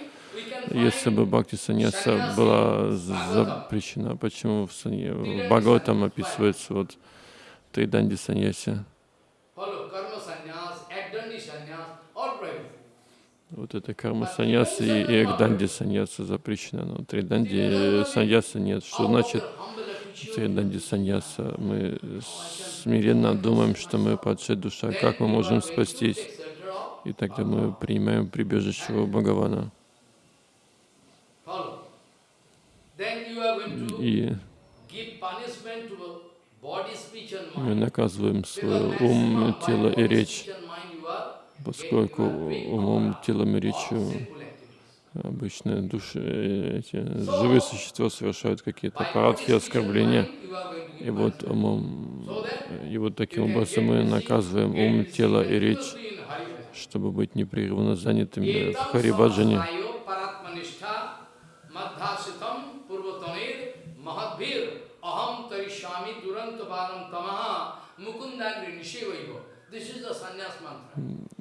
Если бы бхакти саньяса была запрещена, почему в, санья... в Бхагаватам описывается вот Тайданди саньяси? Вот это карма саньяса и, и экданди саньяса запрещена, но Триданди саньяса нет. Что значит Триданди саньяса? Мы смиренно думаем, что мы падшая душа, как мы можем спастись? И тогда мы принимаем прибежище у Бхагавана. И мы наказываем свой ум, тело и речь, поскольку умом, телом и речью. Обычно души, э, эти живые существа совершают какие-то парадхи, оскорбления. И вот умом, и вот таким образом мы наказываем ум, тело и речь, чтобы быть непрерывно занятыми в Харибаджане.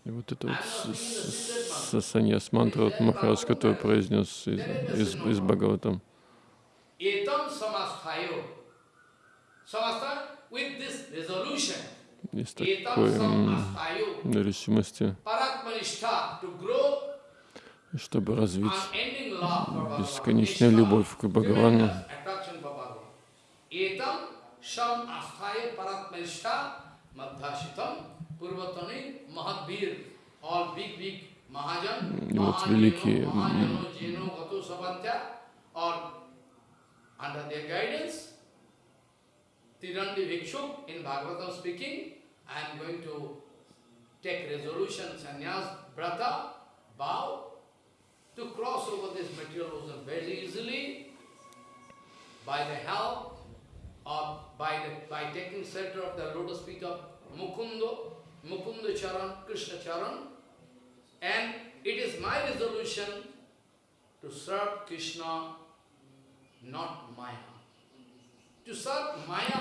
И вот это вот саньяс мантра, вот Махарадж, который произнес из, из, из Бхагаватам. Etam такой решимости, чтобы развить бесконечную любовь к Бхагавану. Etam sam asthaya paratmanishta madhashitam purvatani mahadbir. All big, big Mahajan, И вот Mahajano, великие, м, Mahajano, Jeno, Gato, Savantya, or under their guidance, Tirandi Bhikshuk in Bhagavatam speaking, I am going to take resolution, sannyas, brata, vow, to cross over this material ocean very easily by the help of, by, the, by taking shelter of the lotus feet of Mukunda, Mukunda Charan, Krishna Charan, and it is my resolution to serve Krishna, not Maya.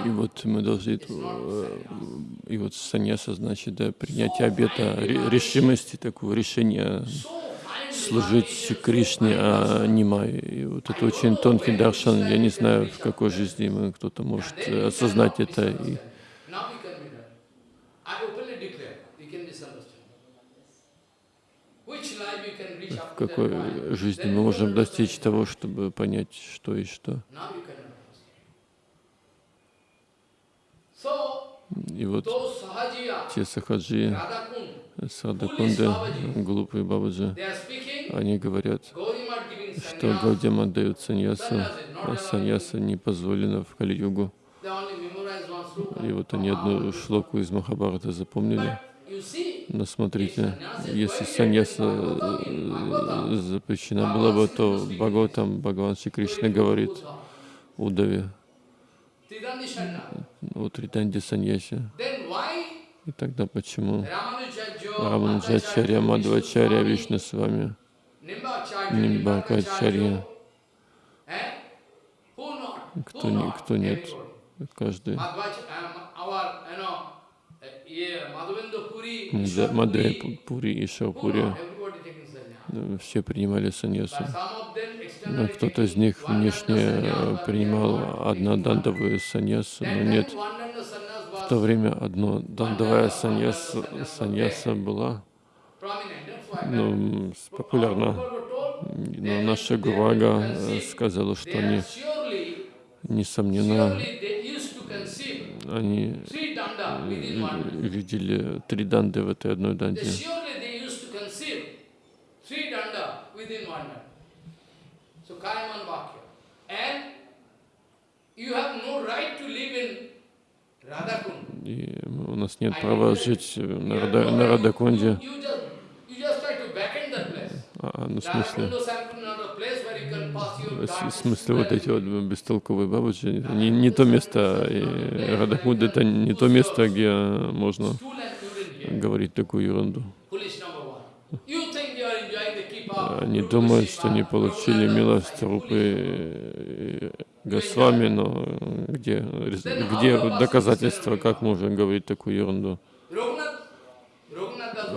И вот мы должны, э, и вот саньяса значит да, принятие обета, ре- решимости, такого решения служить Кришне, а не Майе. И вот это очень тонкий даршан. Я не знаю, в какой жизни мы кто-то может осознать это. И Now we can be done. I openly declare, we can misunderstand. Which life we can reach в какой point. жизни мы можем достичь того, чтобы понять, что и что. И вот те сахаджи, садакунды, глупые бабаджи, они говорят, что Гаудиям отдают саньясу, а саньяса не позволено в Кали-югу. И вот они одну шлоку из Махабхарата запомнили. Но смотрите, если саньяса э, запрещена была бы, то Бхагаватам, Бхагаван Шри Кришна говорит Удаве, саньясе. Then why И тогда почему? Ramanujacharya, Рамануджачарья, Мадхвачарья, Вишну с вами, Нимбакачарья, кто, не, кто нет, каждый. Um, uh, Puri, Пури и э, все принимали саньясу. Но кто-то из них внешне э, принимал однодандовую саньясу, но нет. В то время одно дандовая саньяса, саньяса была ну, популярна. Но наша Гурага э, сказала, что они, несомненно, они э, видели три данды в этой одной данде. И у нас нет права жить на, Рада, на Радакунде. А, ну, в смысле, в смысле вот эти вот бестолковые бабочки, не, не то место, и Радакунд это не то место, где можно говорить такую ерунду. Они думают, что они получили милость Рупы Госвами, но где, где доказательства, как можно говорить такую ерунду?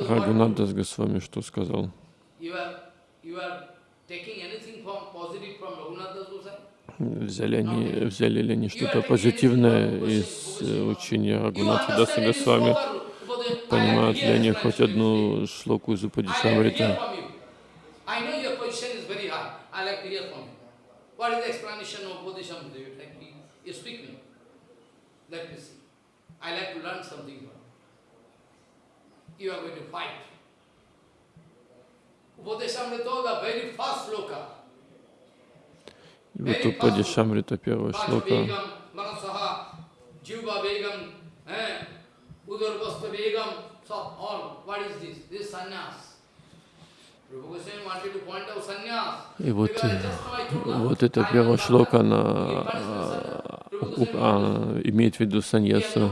Рагунадас Госвами что сказал? You are, you are taking anything from positive from Raghunath Das Goswami? Взяли, они, взяли ли они что-то позитивное из э, учения Рагунатха Даса Госвами? Понимают ли они хоть одну шлоку из Упадишамрита? you. I like to learn something from are going to fight. Bodhisamrita, the very first sloka. И вот Упадишамрита, первая Vacha шлока, eh. И вот, э, вот эта am первая шлока, она а, а, имеет в виду саньясу,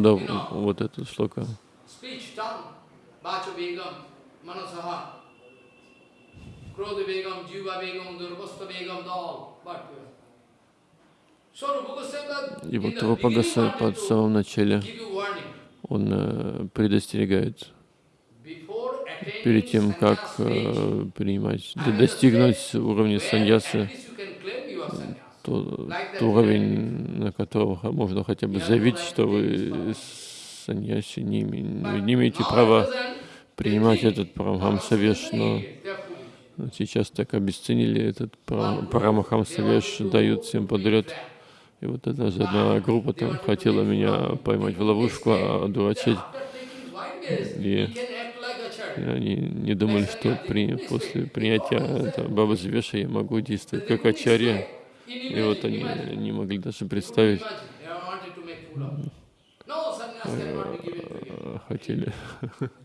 know, вот эта шлока. speech, tongue. Krodha Begam, Juba Begam, Durvasta Begam, all. But, uh, И вот Рупа Госвами to самом начале, он э, предостерегает перед тем, как э, принимать, достигнуть уровня саньясы, least you can claim you are sannyas. то, Like that то уровень, на котором ха- можно хотя бы заявить, что вы саньяси, не, имеете права принимать этот Парамхамсавеш, но. Сейчас так обесценили этот Пара- Парамахамсавеш, дают всем подряд. И вот эта же одна группа там хотела меня поймать в ловушку, а одурачить. White И И они не думали, что при, после принятия этого Баба я могу действовать как ачарья. И вот они не могли даже представить, а, хотели,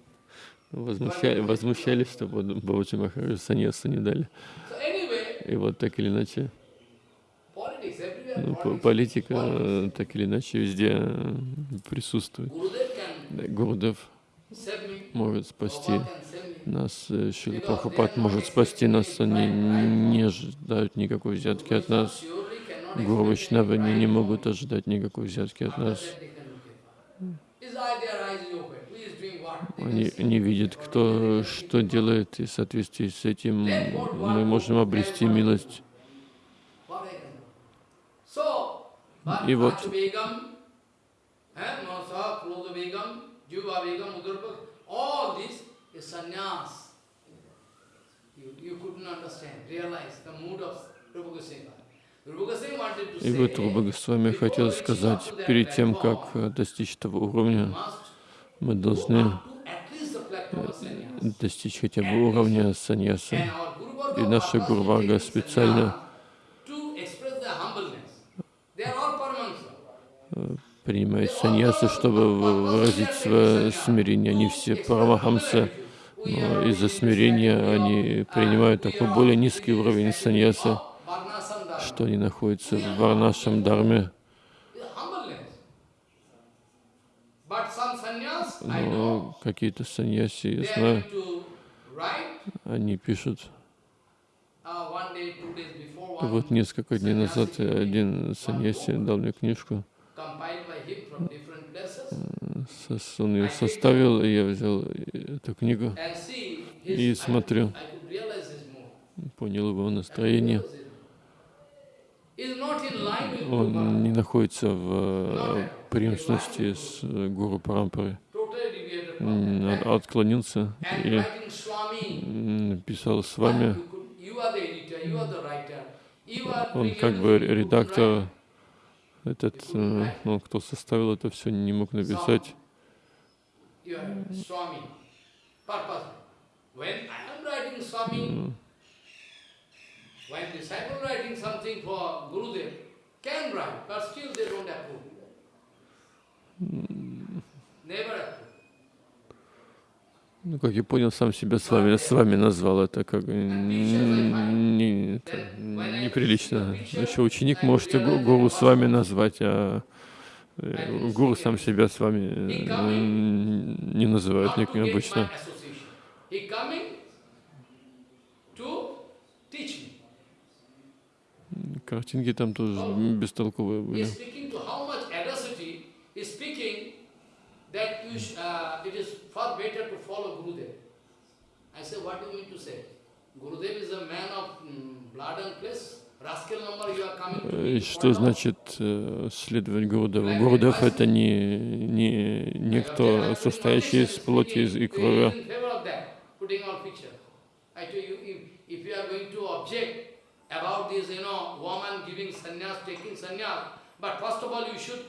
возмущали, возмущались, что Баба- Бабаджи Махараджа саньясу не дали. И вот так или иначе, ну, политика э, так или иначе везде э, присутствует. Гурдев может спасти нас, э, Шрила Прабхупад может спасти нас, они не ожидают никакой взятки от нас. Гуру any не, могут ожидать никакой взятки от нас. Они не видят, кто что делает, и в соответствии с этим мы можем обрести милость. И вот- eh, И вот Руба Госвами хотел сказать, перед тем, как э, достичь того уровня, мы должны достичь хотя бы уровня саньяса. И наша taking специально paramahansa. принимает саньясу, чтобы выразить свое смирение. Они все парамахамсы, но из-за смирения они принимают такой более низкий уровень саньясы, dharma. что они находятся в варнашем дарме. Humbleness. But some sannyas, I know, Но какие-то саньяси, я знаю, они пишут. uh, Вот несколько дней назад один саньяси дал мне книжку, он ее составил, и я взял эту книгу, И смотрю. понял его настроение. Он не находится в э, преемственности с э, Гуру Парампарой. Totally deviated from М, that. от- Отклонился и писал с вами. Он как бы редактор, этот, э, ну, кто составил это все, не мог написать. You are Swami. Purpose. When I am writing Swami, when disciple writing something for Gurudev, can write, but still they don't approve. Never approve. Ну, как я понял, сам себя с вами, с вами назвал. Это как не, это неприлично. Еще ученик может и гу- гуру с вами назвать, а э, гуру сам себя с вами э, не называют my обычно. Картинки там тоже бестолковые были. That you sh- uh, it is far better to follow Gurudev. I say, what do you mean to say? Gurudev is a man of mm, blood and flesh. Что значит э, следовать Гурудеву? Гурудев это не, не, не кто, состоящий из плоти и крови. but first of all, you should,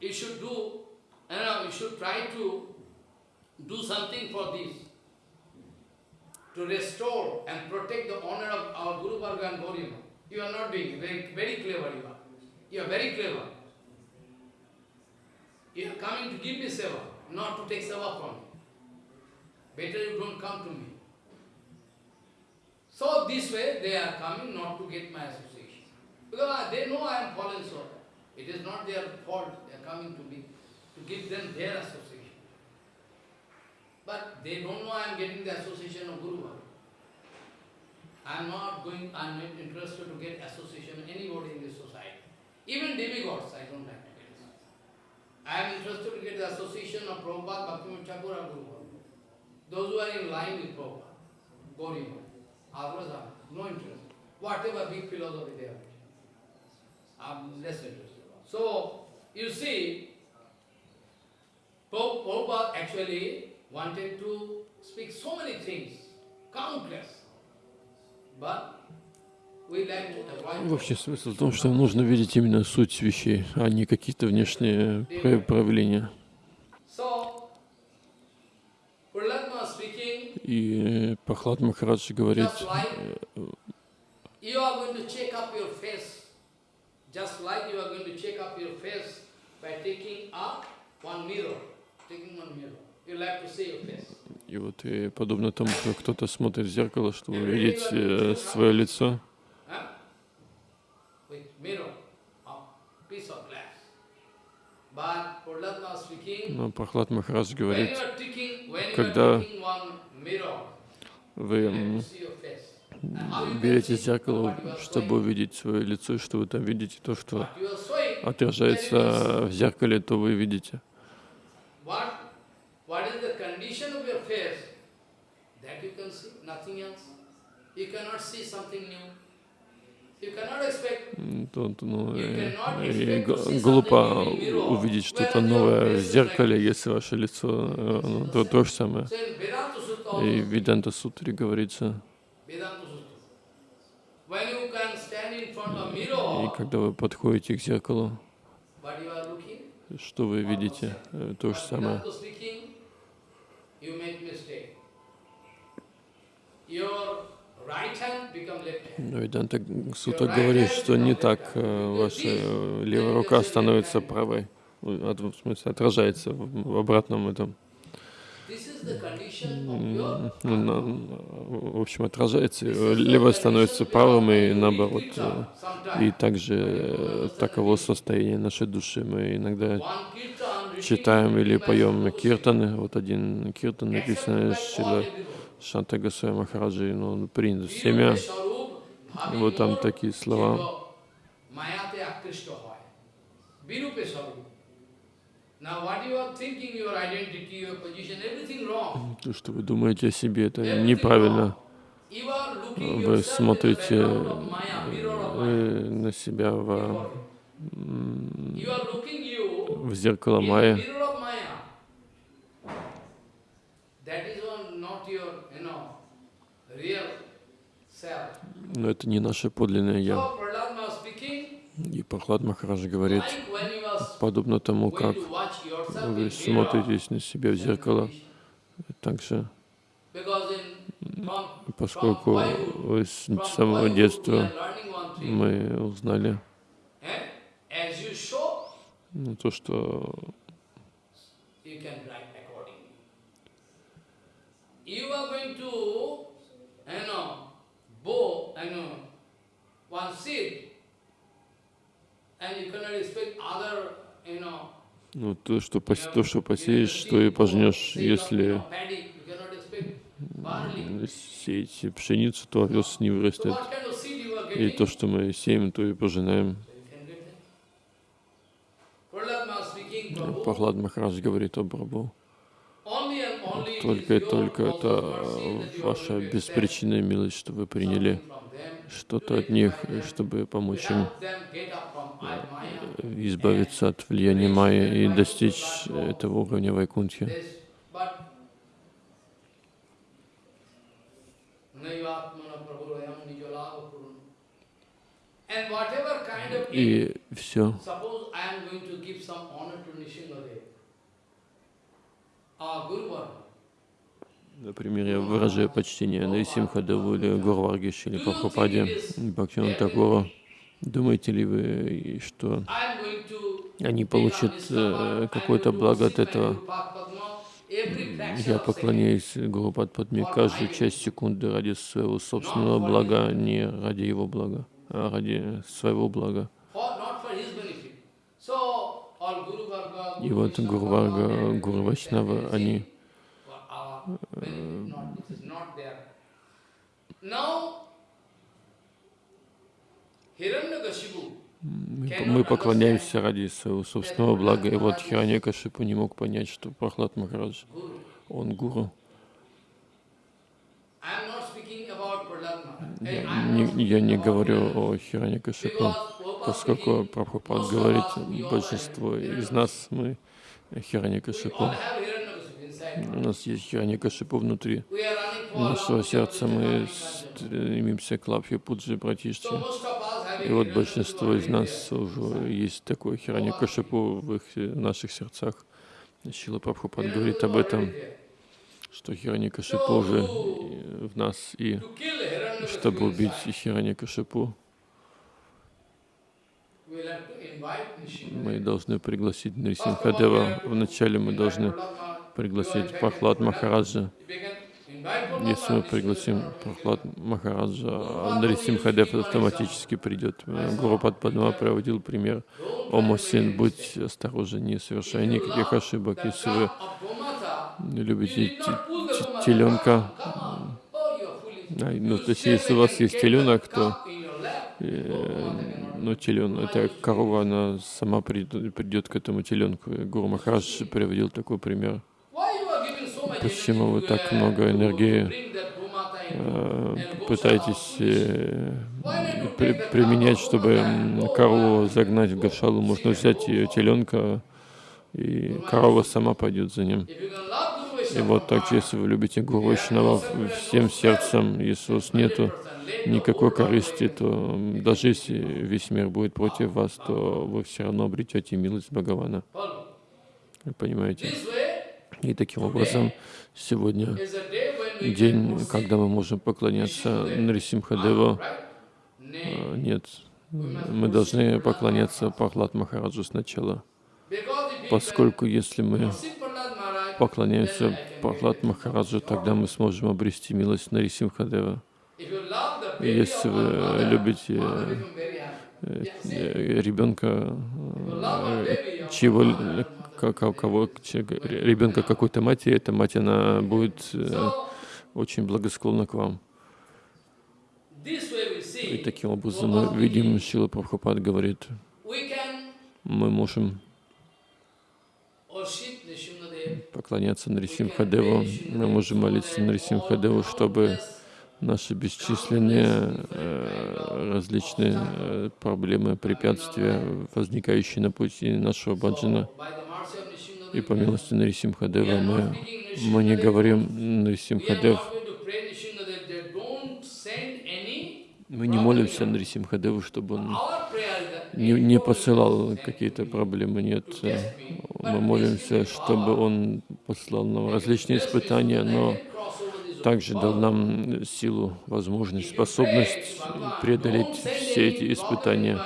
you should do, you know, you should try to do something for this, to restore and protect the honor of our Guru Varga and Gaurima. You are not doing. Very, very clever you are. You are very clever. You are coming to give me seva, not to take seva from me. Better you don't come to me. So this way they are coming not to get my association. Because ah, they know I am fallen soul. It is not their fault. They are coming to me give them their association. But they don't know I am getting the association of Guru. I am not going, I am not interested to get association of anybody in this society. Even demigods I don't like to get. I am interested to get the association of Prabhupada, Bhaktivinoda Thakur or Guru. Those who are in line with Prabhupada, Gauriya. Are no interest. Whatever big philosophy they are. I'm less interested. So, you see, Prabhupada actually wanted to speak so many things, countless. But В общем, смысл в том, что нужно видеть именно суть вещей, а не какие-то внешние про- проявления. И э, Прохлад Махарадж говорит, just like you are going to check up your face, by taking up one mirror, и вот и подобно тому, как кто-то смотрит в зеркало, чтобы увидеть э, свое лицо, но Прохлад Махарадж говорит, когда вы берете зеркало, чтобы увидеть свое лицо, и что вы там видите, то, что отражается в зеркале, то вы видите. What, what is the condition of your face? That you can see, nothing else. You cannot see something new. То, ну, э, и see глупо увидеть что-то новое в зеркале, если ваше лицо э, ну, то, то же самое. И в Веданта Сутре говорится, и когда вы подходите к зеркалу, but you are looking, что вы видите? Э, То же самое. Но Веданта Сута говорит, что не так э, ваша левая рука становится правой, в смысле отражается в обратном этом, в общем, отражается, э, левая становится правым и наоборот. э, И также э, таково состояние нашей души. Мы иногда читаем или поем киртаны. Вот один киртан написан accepted by Шила. Шанта Госвами Махараджи, но он принят Swarup, И вот там такие слова. То, что вы думаете о себе, это неправильно. Вы смотрите э, на себя в, в зеркало Майя. Но это не наше подлинное Я. So Prahlad Maharaj speaking, И Прохлад Махарадж говорит, подобно тому, как вы смотритесь на себя в зеркало, также, поскольку с самого детства мы узнали eh? Ну, то, что one seed, and you cannot expect other, you know, ну, то, что, пос- you know, то, что посеешь, то и пожнешь. Если сеять пшеницу, то овес не вырастет. И то, что мы сеем, то и пожинаем. Прохлад Махарадж говорит о is Только и только это ваша беспричинная милость, что вы приняли что-то от них, чтобы помочь им избавиться от влияния Майя и достичь этого уровня Вайкунтхи. И все, например, я выражаю почтение Нарисимхадеву или Гурваргиш или Прабхупаде, Бхактиван Такуру. Думаете ли вы, что going to они получат э, какое-то благо от этого? Я поклоняюсь Гуру Падпадме каждую часть секунды ради своего собственного блага, не ради его блага, а ради своего блага. И вот Гуру Варга, Гуру Вайшнава, они Мы, поклоняемся ради своего собственного блага. И вот Хираньякашипу не мог понять, что Прохлад Махарадж, он гуру. Я не, я не говорю о Хираньякашипу, поскольку Прабхупад говорит, большинство из нас, мы Хираньякашипу. У нас есть Хираньякашипу внутри. Нашего сердца, мы стремимся к Лапхе Пуджи Братишчи. И вот большинство из нас уже есть такой Хираньякашипу в их в наших сердцах. Шила Прабхупад говорит об этом, что Хираньякашипу уже в нас, и чтобы убить Хираньякашипу, мы должны пригласить Нарисимхадева. Вначале мы должны пригласить Прохлад Махараджа. Если мы пригласим Прохлад Махараджа, Нарисимхадев автоматически придет. Гуру Падпадма проводил пример. О, мой сын, будь осторожен, не совершай никаких ошибок. Если вы любите теленка, ну, то есть если у вас есть теленок, то э, ну, телен, это корова, она сама придет, придет к этому теленку. Гуру Махарадж приводил такой пример. Почему вы так много энергии э, пытаетесь э, при, применять, чтобы корову загнать в гашалу? Можно взять ее теленка, и корова сама пойдет за ним. И вот так, если вы любите Гуру Вайшнава всем сердцем, вас нету никакой корысти, то даже если весь мир будет против вас, то вы все равно обретете милость Бхагавана. Понимаете? И таким образом сегодня день, когда мы можем поклоняться Нарисимхадеву. А, Нет, мы должны поклоняться Пахлад Махараджу сначала, поскольку если мы поклоняемся Пахлад. Махараджу, тогда мы сможем обрести милость Нарисимхадева. Если вы любите э, э, ребенка, э, чьего, one mother, л- ка- ка- кого, ребенка какой-то матери, эта мать, она будет э, очень благосклонна к вам. И таким образом мы видим, Шила Прабхупад говорит, мы можем поклоняться Нарисимхадеву, мы можем молиться Нарисимхадеву, чтобы наши бесчисленные э, различные э, проблемы, препятствия, возникающие на пути нашего баджана, by the mercy of Nrsimhadev, и по милости Нарисимхадева мы, мы не говорим Нарисимхадев, мы не молимся Нарисимхадеву, чтобы он не, не посылал какие-то проблемы, нет. Мы молимся, чтобы он послал нам различные испытания, но также дал нам силу, возможность, способность преодолеть все эти испытания.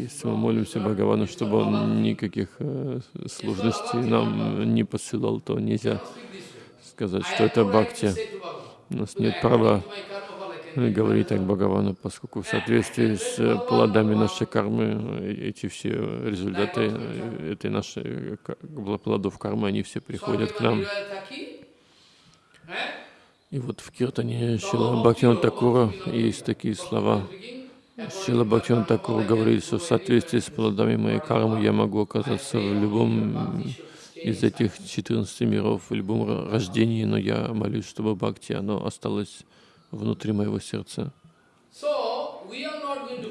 Если мы молимся Бхагавану, чтобы он никаких э, сложностей нам не посылал, то нельзя сказать, что это бхакти. У нас нет права говорить так Бхагавану, поскольку в соответствии с э, плодами нашей кармы э, эти все результаты этой нашей плодов кармы, они все приходят к нам. И вот в Киртане Шила Бхактина Такура есть такие слова. Шила Бхактина Такура говорит, что в соответствии с плодами моей кармы я могу оказаться в любом из этих 14 миров, в любом ро- рождении, но я молюсь, чтобы Бхакти, оно осталось внутри моего сердца.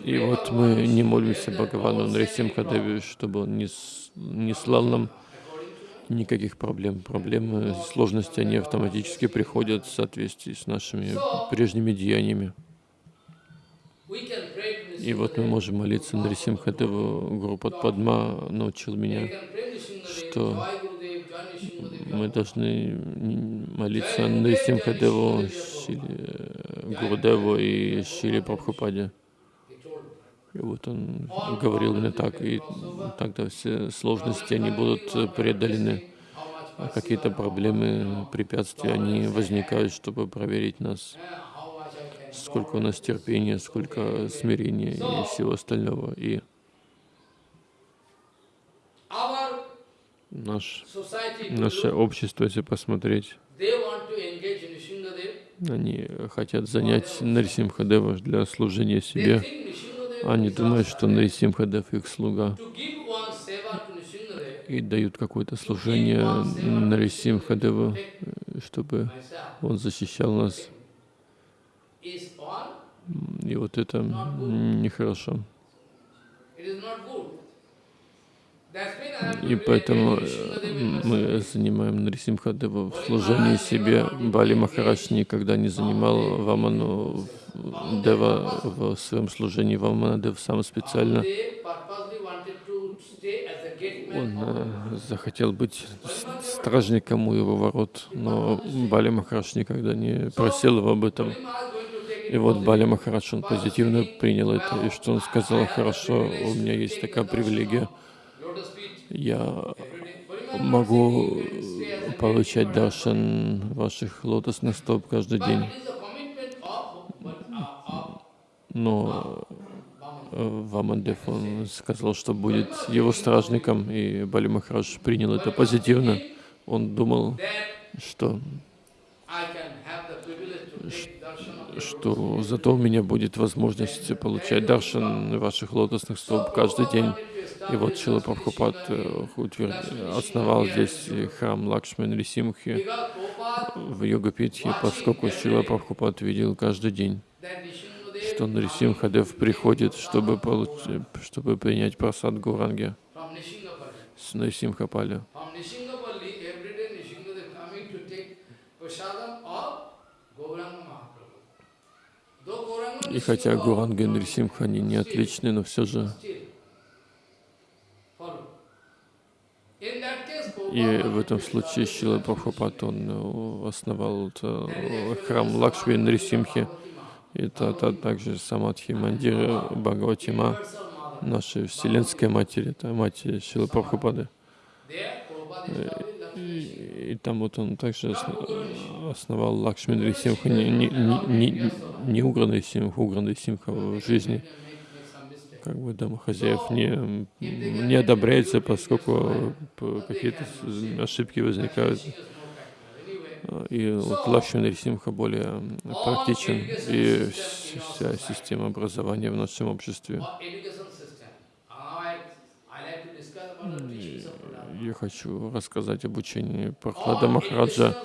И вот мы не молимся Бхагавану Нарисимхадеве, чтобы он не, не слал нам никаких проблем. Проблемы, сложности, они автоматически приходят в соответствии с нашими прежними деяниями. И вот мы можем молиться Нарисимхадеву. Гуру Падма научил меня, что мы должны молиться Нарисимхадеву, Шиле Гурудеву и Шиле Прабхупаде. И вот он говорил мне так, и тогда все сложности, они будут преодолены. А какие-то проблемы, препятствия, они возникают, чтобы проверить нас, сколько у нас терпения, сколько смирения и всего остального. И наш, наше общество, если посмотреть, они хотят занять Нарисимхадева для служения себе. Они думают, что Нарисимхадев их слуга и дают какое-то служение Нарисимхадеву, чтобы он защищал нас. И вот это нехорошо. И поэтому э, мы занимаем Нарисимхадева в служении себе. Бали Махарадж никогда не занимал Ваману Дева в своем служении. Вамана Дев сам специально он э, захотел быть стражником у его ворот, но Бали Махарадж никогда не просил его об этом. И вот Бали Махарадж, он позитивно принял это, и что он сказал, хорошо, у меня есть такая привилегия, я могу получать даршан ваших лотосных стоп каждый день. Но э, Вамандев, он сказал, что будет его стражником, и Бали Махарадж принял это позитивно. Он думал, что, что зато у меня будет возможность получать даршан ваших лотосных стоп каждый день. И вот Шила Прабхупад э, основал здесь храм Лакшман Рисимхи в Йогапитхе, поскольку Шила Прабхупад видел каждый день, что Нарисимхадев приходит, чтобы, получ- чтобы принять просад Гуранги с Нарисимхапали. И хотя Nishinga Гуранга и don't Нарисимха, они не отличны, но все же И в этом случае Шила Прабхупад, он э, основал э, храм Лакшми Нарисимхи. Это, это также Самадхи Мандира Бхагаватима, нашей Вселенской Матери, это мать Шилы Прабхупады. И, там вот он также основал Лакшми Нарисимха, не, не, не, не Уграна Симха, Уграна Симха в жизни как бы домохозяев не, не одобряется, поскольку какие-то ошибки возникают. И вот Лакшми Нарисимха более практичен, и вся система образования в нашем обществе. Я хочу рассказать об учении Прохлада Махараджа.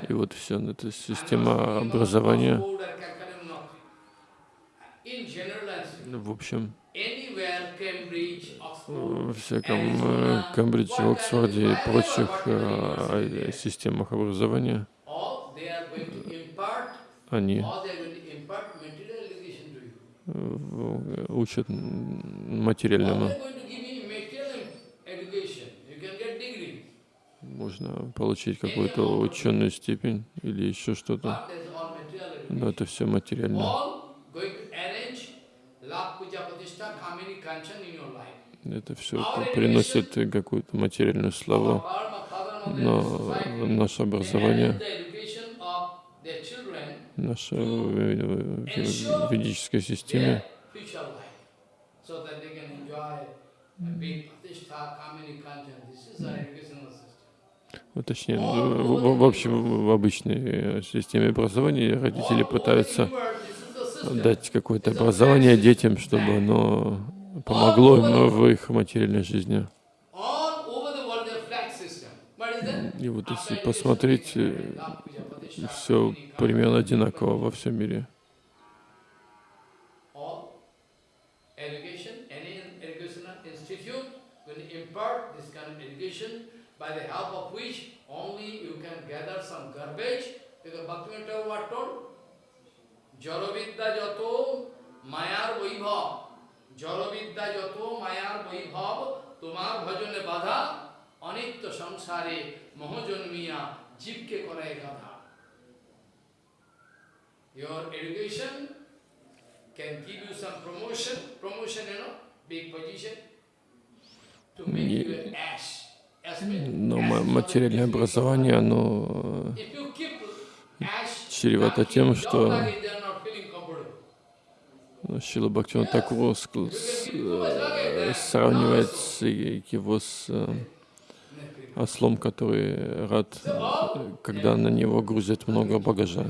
И вот все, эта система образования в общем, в всяком э, Кембридже, Оксфорде и прочих э, системах образования они учат материальному. Можно получить какую-то ученую степень или еще что-то. Но это все материально. Это все приносит какую-то материальную славу, но наше образование, наша ведическая система вот, точнее, в, в общем, в обычной системе образования родители пытаются дать какое-то образование детям, чтобы оно помогло им в их материальной жизни. И вот если посмотреть, э, все примерно одинаково во всем мире. by the help of which only you can gather some garbage, because Bhaktivinoda Thakur told, জড়বিদ্যা যত মায়ার বৈভব জড়বিদ্যা যত মায়ার বৈভব তোমার ভজনে বাধা অনিত্য সংসারে মহজন্মিয়া জীবকে করে গাধা Your education can give you some promotion, promotion, you know, big position, to make you an ash. Но материальное образование, оно чревато тем, что Шила Бхактиван Такуру э, сравнивает его с э, ослом, который рад, когда на него грузят много багажа.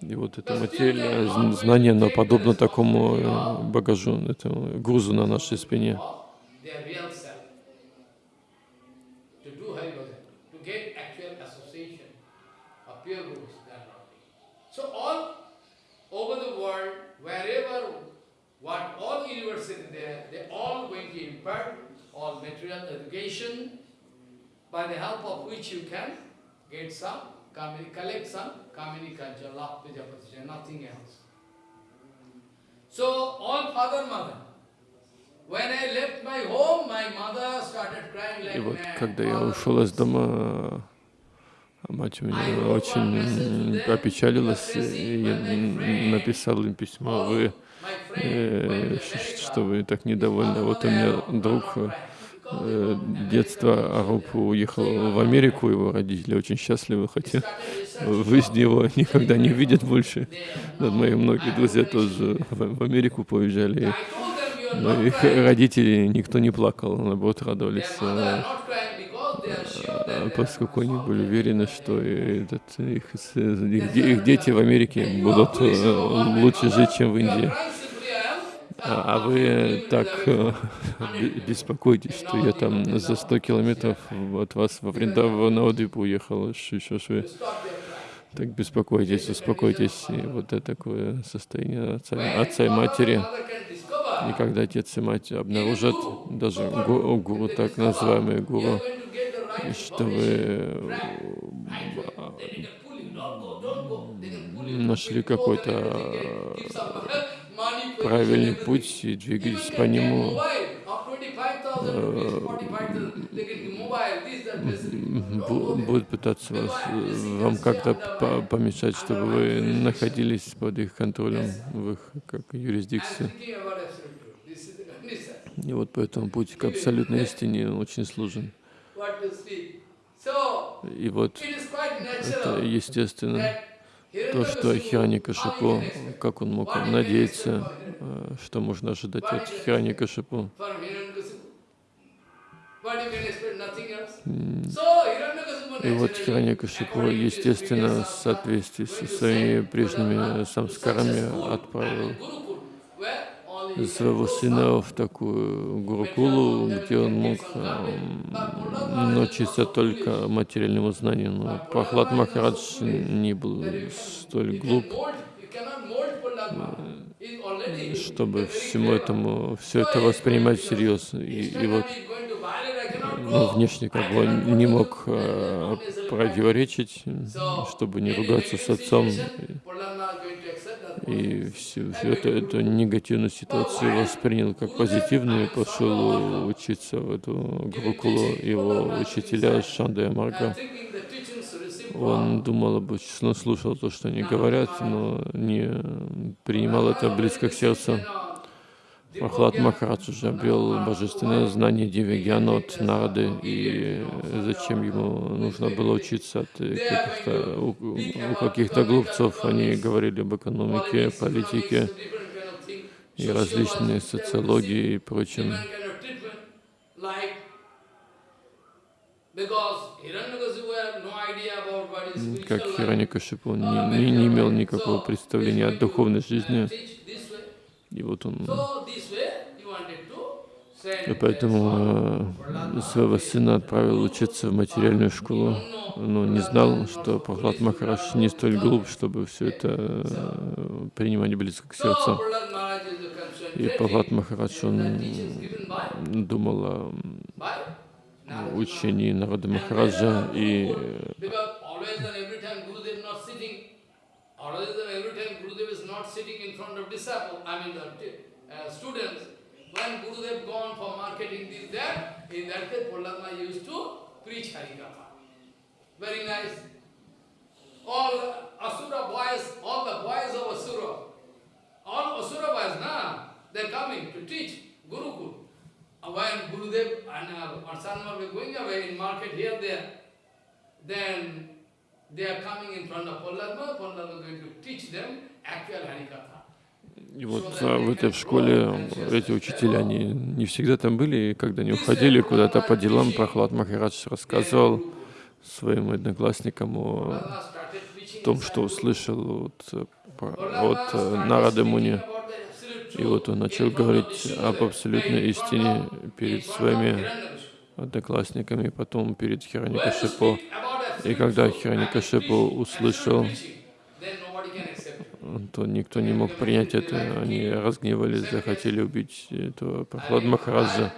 И вот это материальное знание, оно подобно такому э, багажу, этому грузу на нашей спине. over the world, wherever, what all universities there, they all impart all material education by the help of which you can get some, collect some Kamini culture, love, puja, nothing else. So, all father, mother, when I left my home, my mother started crying like И вот когда я ушел из дома, Мать у меня очень опечалилась и написал им письмо, вы, э, что вы так недовольны. Вот у меня друг э, детства Аруп уехал в Америку, его родители очень счастливы, хотя в жизни его никогда не увидят больше. Мои многие друзья тоже в Америку поезжали, но их родители никто не плакал, наоборот радовались а, поскольку они были уверены, что этот, их, их, их дети в Америке будут э, лучше жить, чем в Индии. А, а вы так э, беспокоитесь, что я там за 100 километров от вас во Вриндаванавадвипу уехал, еще что так беспокойтесь, успокойтесь. И вот это такое состояние отца, отца и матери. И когда отец и мать обнаружат, даже гуру, гуру так называемые гуру, что вы нашли какой-то правильный путь и двигались по нему. 45,000 rupees, 45,000, they can give mobile, this, that, facility. Don't бу- go there. будут пытаться вас, э, вам как-то по- помешать, чтобы вы находились под их контролем, в их как юрисдикции. И вот поэтому путь к абсолютной истине очень сложен. И вот это естественно. То, что can expect? как он мог надеяться, э, что можно ожидать от So, Hiranyakasipu И вот his естественно, в соответствии со своими прежними самскарами отправил Своего сына в такую гурукулу, где он мог эм, научиться только материальному знанию. Но Прохлад Махарадж не был столь глуп, already чтобы всему этому все это воспринимать всерьез. И, и вот go. внешне как бы он не мог э, противоречить, чтобы не ругаться с отцом. И всю, всю эту, эту негативную ситуацию воспринял как позитивную и пошел учиться в эту гурукулу. Его учителя Шанда и Марга, он думал об он слушал то, что они говорят, но не принимал это близко к сердцу. Прохлад Махарадж уже обрел божественное знание Дивягьяна от Нарады, и зачем ему нужно было учиться от каких-то, у, у каких-то глупцов. Они говорили об экономике, политике и различной социологии и прочем. Как Хираникашипу не, не, не имел никакого представления о духовной жизни, и вот он и поэтому э, своего сына отправил учиться в материальную школу, но не знал, что Прохлад Махарадж не столь глуп, чтобы все это э, принимать близко к сердцу. И Прохлад Махарадж, он думал о учении народа Махараджа и and every time Gurudev is not sitting in front of disciple, I mean the uh, students. When Gurudev gone for marketing this, that, in that case, Prahlad used to preach Harikatha. Very nice. All Asura boys, all the boys of Asura, all Asura boys, na, they're coming to teach Gurukul. When Gurudev and uh, Arsanma were going away in market here, there, then И вот а, в этой школе эти учителя, они не всегда там были, и когда они уходили куда-то по делам, Прохлад Махарадж рассказывал своим одноклассникам о том, что услышал от, от Нарады Муни. И вот он начал говорить об абсолютной истине перед своими одноклассниками, потом перед about И когда Хираникашипу услышал, то никто не мог принять это. Они разгневались, захотели убить этого Прохлад Махараджа.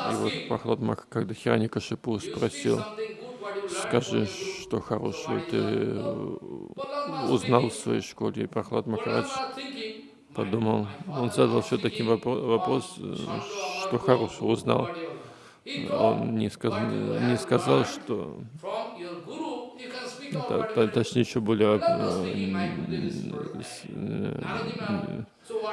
И вот Прохлад Мах, когда Хираникашипу "You speak спросил, скажи, что хорошего ты э, узнал в своей школе. И Прохлад Махарадж was thinking, "My- подумал, он задал все таким вопрос, э, что хорошего узнал. Он не, сказ- "What you не сказал, что you Точнее, еще более э, э, Narada Maharaj, "So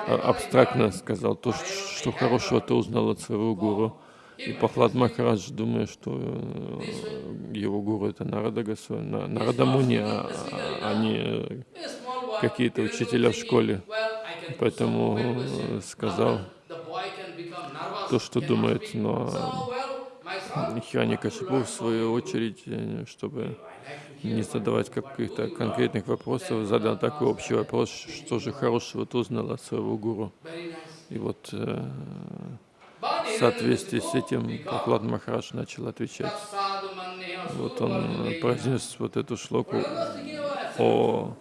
а- абстрактно сказал то, что хорошего ты узнал от своего гуру. И Пахлад Махарадж, думая, что э, его гуру это Нарада Госвами, На- Нарада Муни, а а не какие-то учителя в школе. "Well, I can do Поэтому э, сказал то, что думает, но Son, Хираникашипу, в свою очередь, э, чтобы не задавать каких-то конкретных вопросов, задал такой общий вопрос, что же хорошего ты узнал от своего гуру. И вот э, в соответствии с этим Прохлад Махарадж начал отвечать. Вот он э, произнес вот эту шлоку о.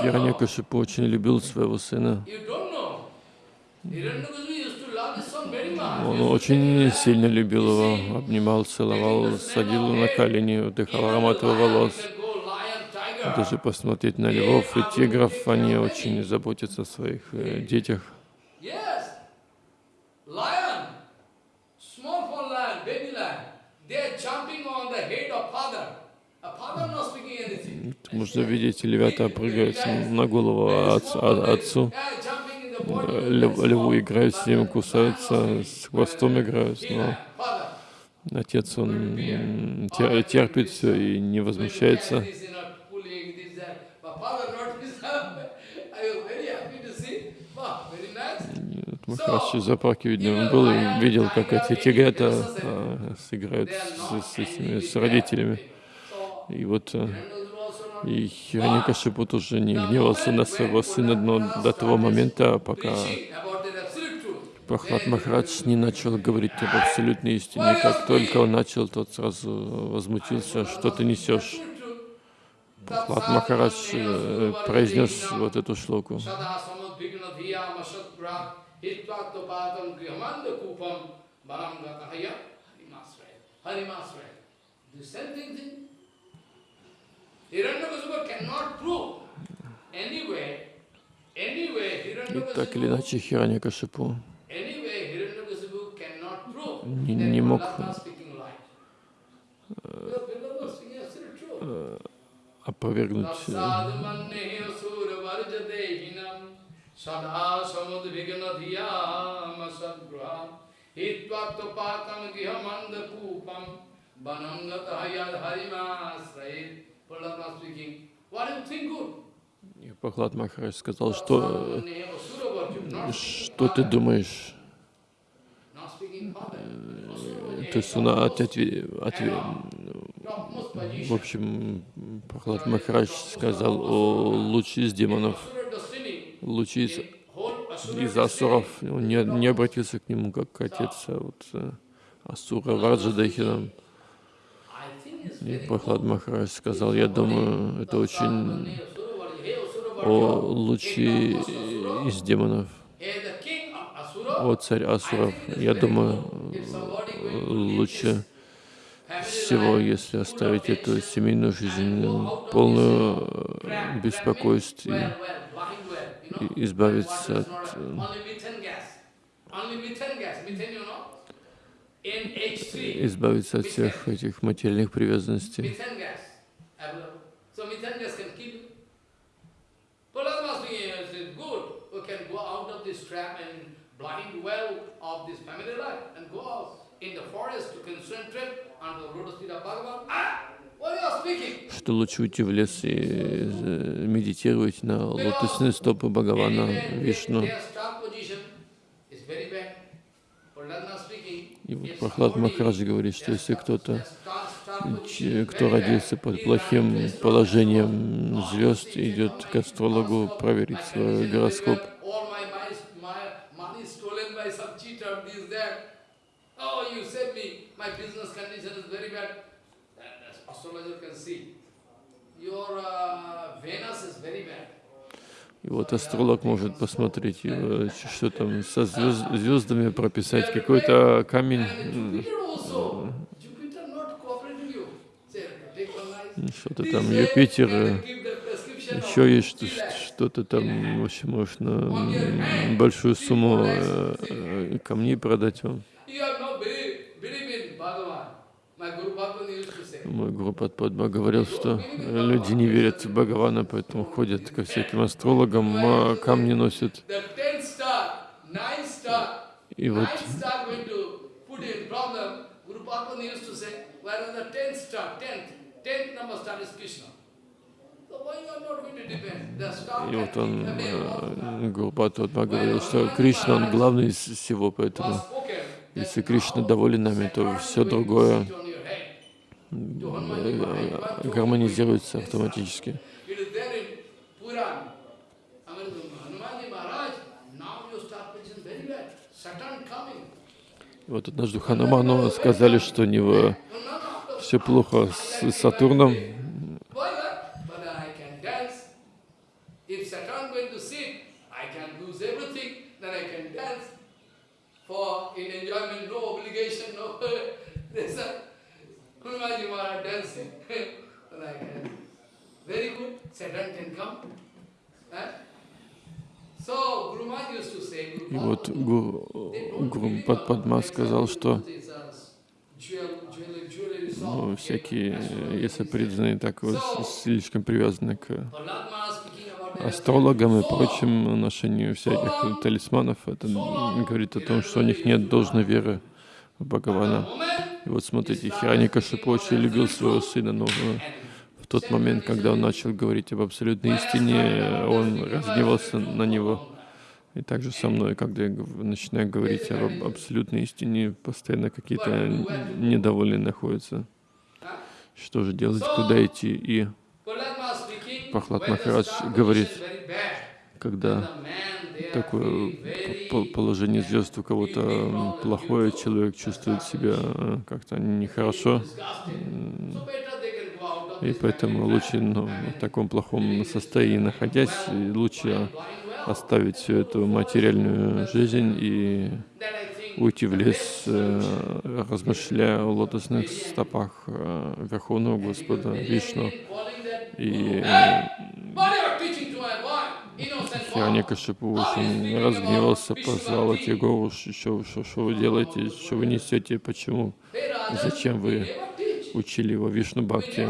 Хираникашипу очень любил своего сына. Он очень сильно любил его, обнимал, целовал, садил на колени, вдыхал аромат его волос. Даже посмотреть на львов и тигров, они очень заботятся о своих э, детях. Можно видеть, львята прыгают на голову отцу, Э, лев- льву играют с ним, кусаются, с хвостом играют, но отец, он терпит все и не возмущается. Махарадж из зоопарка, видно, он был и видел, как эти тигрята а, сыграют с, с этими, с родителями. И вот и Хираньякашипу тоже не гневался на своего сына, но до того момента, пока. Прохлад Махарадж не начал говорить об абсолютной истине. Как только он начал, тот сразу возмутился, что ты несешь. Прохлад Махарадж э, произнес вот эту шлоку. The same thing thing. Hiranyakasipu cannot prove anyway, anyway и так или иначе Хираньякашипу не, не мог опровергнуть Hitvatopakam gihamandakupam vanangata yad harimasrayit и Пахлад Махарадж сказал, что, что ты думаешь? Э, то есть он ответил, ответ, в общем, Прохлад Махарадж сказал о луче из демонов, лучи из, из асуров. Он не, не обратился к нему как к отец, а вот э, асура Варджадахинам. И Прохлад Махарадж сказал, я думаю, это очень о луче из демонов, о царь Асуров. Я думаю, лучше всего, если оставить эту семейную жизнь, полную беспокойств и и избавиться от, э, избавиться от всех этих материальных привязанностей. Ah! Что лучше уйти в лес и э, медитировать на лотосные стопы Бхагавана Вишну. Their star position is very bad. Prahlada speaking. И вот if Прохлад somebody- Махарадж говорит, что если кто-то, кто родился под плохим положением звезд, идет к астрологу проверить свой гороскоп. Oh. Your uh, Venus is very bad. И вот астролог может посмотреть, э, что там со звезд- звездами прописать какой-то камень, что-то там Юпитер, э, еще есть что- 3 lakhs. что-то там, в общем, можно большую сумму э, камней продать вам. You have no belief, believe in Bhagavan. My Guru Bhagavan used to say. Мой гуру Падма говорил, что люди не верят в Бхагавана, поэтому ходят ко всяким астрологам, а камни носят. И вот И вот он, э, Гуру Падма говорил, что Кришна, он главный из всего, поэтому если Кришна доволен нами, то все другое Sit on your head. э, э, гармонизируется автоматически. Вот однажды Хануману сказали, что у него все плохо с Сатурном. For in Hanumanji Maharaj dancing. I can Very good. Saturn can come. Eh? So Guru Maharaj used to say, Guru И вот Гуру, Гуру believe Падма on сказал, что uh, ну, всякие, если преданные так вот слишком привязаны к астрологам и прочим ношению всяких талисманов, это говорит о том, что у них нет должной веры Бхагавана. И вот смотрите, Хираникашипу очень любил своего сына, но э, в тот момент, когда он начал говорить об абсолютной истине, он разгневался на него. И также со мной, когда я начинаю говорить об абсолютной истине, постоянно какие-то недовольные находятся. Что же делать, куда идти? И the Махарадж говорит, когда такое положение звезд у кого-то плохое, человек чувствует себя э, как-то нехорошо, и поэтому лучше ну, в таком плохом состоянии находясь, лучше оставить всю эту материальную жизнь и уйти в лес, э, размышляя о лотосных стопах э, Верховного Господа Вишну. И What you are teaching to my boy? Boy. Хираникашипу очень разгневался, позвал Егору, что, что, что вы делаете, что вы несете, почему, зачем вы учили его Вишну Бхакти.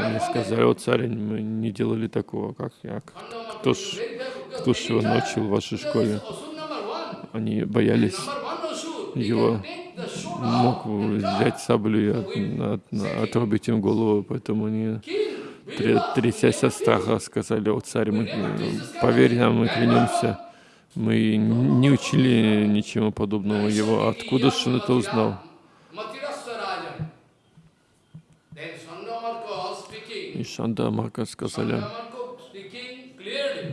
Они сказали, о царь, мы не делали такого, как я. Кто ж, кто ж его научил в вашей школе? Они боялись, его мог взять саблю и от- от- отрубить им голову, поэтому они, трясясь от страха, сказали, о царь, мы, поверь нам, мы клянемся, мы не учили ничего подобного его. Откуда же он это узнал? И Шанда Марка сказали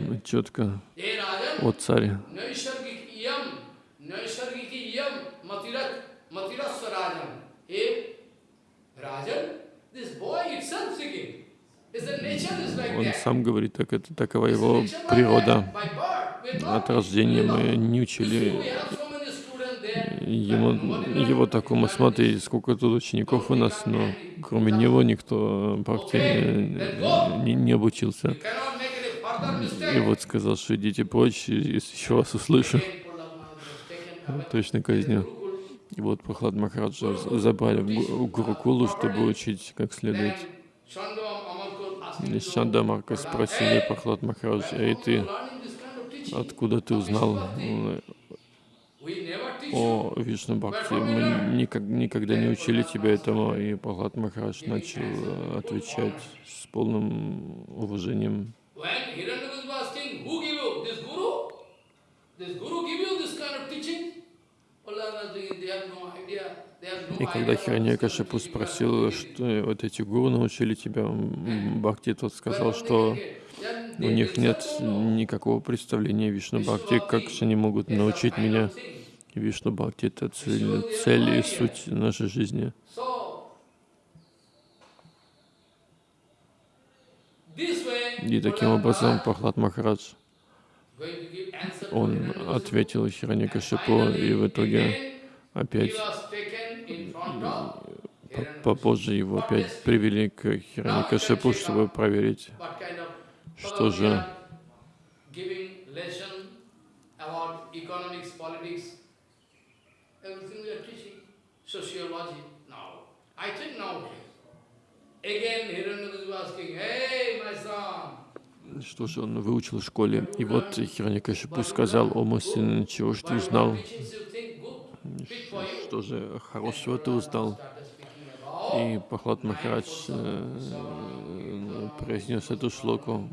«Ну, четко, о царь, Rajan, this boy itself singing он сам говорит, так это такова его природа. От рождения мы не учили ему, его такому, смотри, сколько тут учеников у нас, но кроме него никто бхакти не, не- не обучился. И вот сказал, что идите прочь, если еще вас услышу, точно казню. И вот Прохлад Махараджа забрали в Гурукулу, чтобы учить как следует. Then Chandam Amarkot asked И him to Шанда Марка спросили Прохлад Махарадж, эй ты, откуда ты узнал о Вишну Бхакти? Мы никак, никогда не учили тебя этому. И Прохлад Махарадж начал э, отвечать с полным уважением. This guru give you this kind of teaching? И когда idea. Хираньякашипу спросил, что вот эти гуру научили тебя Бхакти, тот сказал, что у них нет никакого представления Вишну Бхакти, как же они могут научить меня. Вишну Бхакти — это цель, цель и суть нашей жизни. И таким образом Пахлад Махарадж, он ответил Хираньякашипу, и в итоге опять попозже его опять привели к Хираньякашипу, чтобы проверить, что же again Hiranyakasipu asking, hey my son, Что же он выучил в школе? И вот Хираньякашипу сказал, о мой сын, чего ж ты узнал? Что же хорошего ты узнал? И Пахлад Махарадж э, произнес эту шлоку.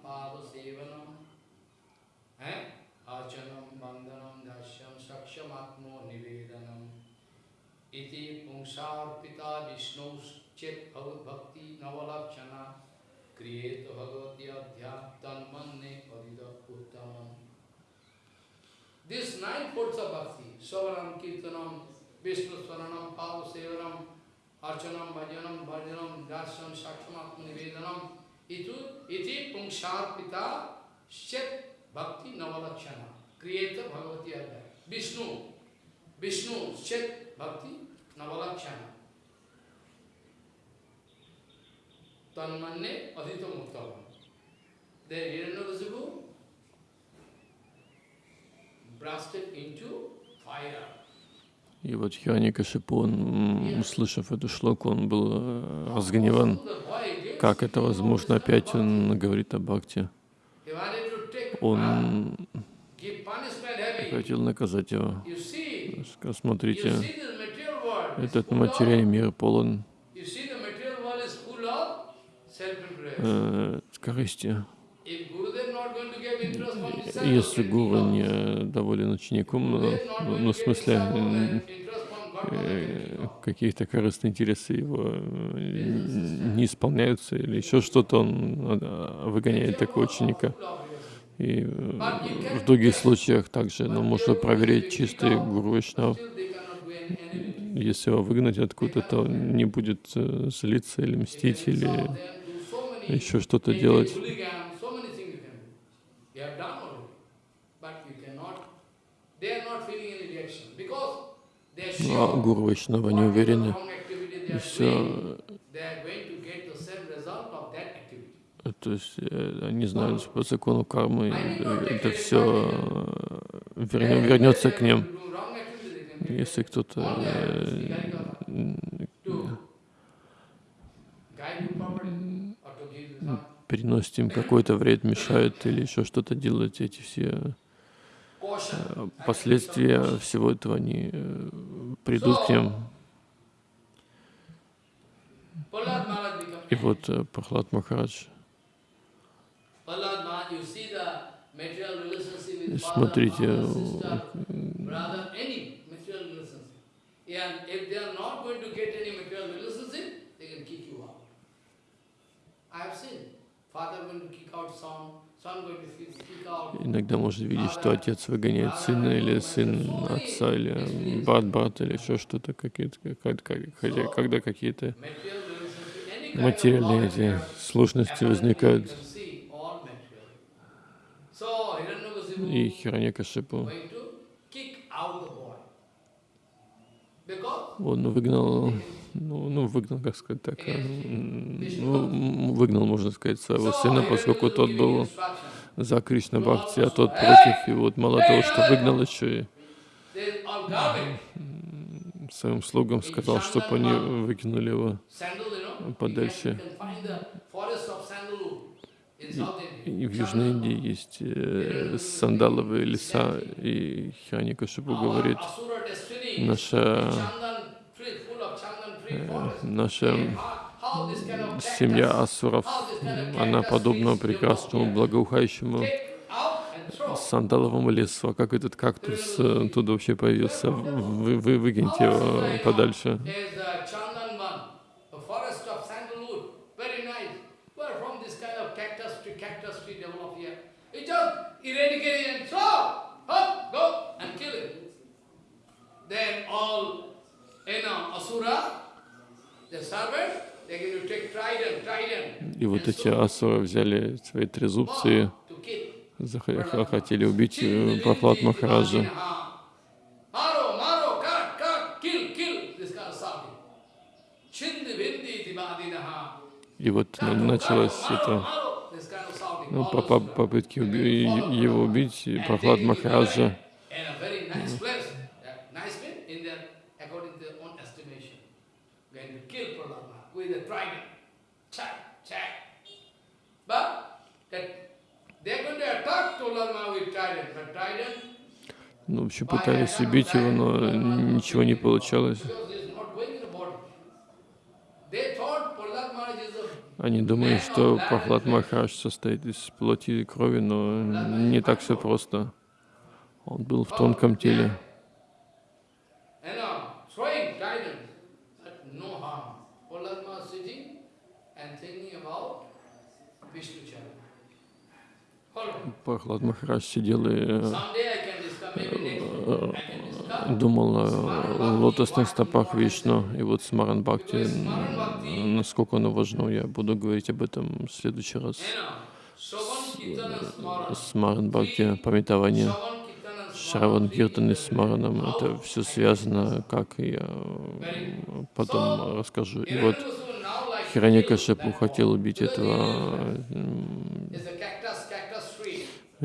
Padasevanam, eh? Archanam, Bandhanam, Dashyam, Sakshamatmo, Nivedanam. क्रिएत भगवद्याध्यात्मन्ने उत्तम this nine forts of भक्ति स्वरणम कीर्तनम विष्णु स्वरणम पाव सेवनम अर्चनम भजनम भजनम दर्शन साक्षम आत्मनिवेदनम इतु इति पुंसार पिता शेत भक्ति नवलक्षण क्रिएत भगवती अध्याय विष्णु विष्णु शेत भक्ति नवलक्षण Tanmanne Adhita Muktavam. the Hiranyakasipu blasted into fire. И вот Хираникашипу, он, услышав эту шлоку, он был э, разгневан. Как это возможно? Опять он говорит о Бхакти. Он хотел наказать его. Смотрите, этот материальный мир полон You see the material world is full of self-interest. э, корысти. If Gurudev not going to give interest from himself, Если гуру не доволен учеником, ну, not ну, ну, to в смысле, э, then каких-то корыстных интересов его э, не исполняются или еще что-то, он э, выгоняет такого ученика. И э, в других случаях также, но можно проверить чистый гуру enemy. Если его выгнать откуда-то, то он не будет э, злиться или мстить, или еще что-то делать. Ну, а sure гуру Вайшнава не уверены. И все, то есть э, они знают по закону кармы, э, это все вернется к ним. Если кто-то переносит им какой-то вред, мешает или еще что-то делать, эти все э, последствия всего этого, они э, придут к ним. И вот э, Прохлад Махарадж, Prahlad иногда можно видеть, что отец выгоняет сына, или сын отца, или брат брата, или еще что-то, какие-то, хотя когда какие-то материальные эти сложности возникают. И Хираньякашипу, он выгнал, ну, ну, выгнал, как сказать так, э, ну, выгнал, можно сказать, своего сына, поскольку тот был за Кришна Бхакти, а тот против. И вот мало того, что выгнал, еще и своим слугам сказал, чтобы они выкинули его. Подальше. India. И в Южной Индии есть э, сандаловые леса, и говорит, Our Asura destiny, наша, наша kind of семья асуров, она подобна прекрасному, благоухающему сандаловому лесу. А как этот кактус э, туда вообще появился? Вы, вы выгоните его подальше. There's a Chandanban, a forest of sandalwood, very nice. Where from this kind of cactus tree, cactus tree develop here? You just eradicate it and throw, up, go and kill it. Then all, you know, asura, the servant, they're going to take trident, trident, И вот эти асуры взяли свои трезубцы и хотели убить э, Прохлад Махараджа. И вот на- началось это. ну, по- по- попытки уби- его убить, Прохлад Махараджа. In a very nice place. Uh, Nice means in their, according to their own estimation. Going to kill Prahlad Maharaj with a trident. Check, check. But that they're going to attack Prahlad Maharaj with trident. But trident Ну, в общем, пытались убить его, но ничего не получалось. Они думали, что Прохлад Махарадж состоит из плоти и крови, но не так все просто. Он был в тонком теле. you know, throwing guidance, but no harm. Prahlad Maharaj sitting and thinking about Vishnu Charan. Follow. Прохлад Махарадж сидел и э, думал о лотосных стопах Вишну. И вот с Маран Бхакти, насколько оно важно, я буду говорить об этом в следующий раз. You know, Shravan Kirtana Smaran. С Маран Бхакти, пометование, Шраван. Киртан и с Мараном, это все связано, как я потом расскажу. И вот Хираньякашипу хотел убить этого м, is a cactus,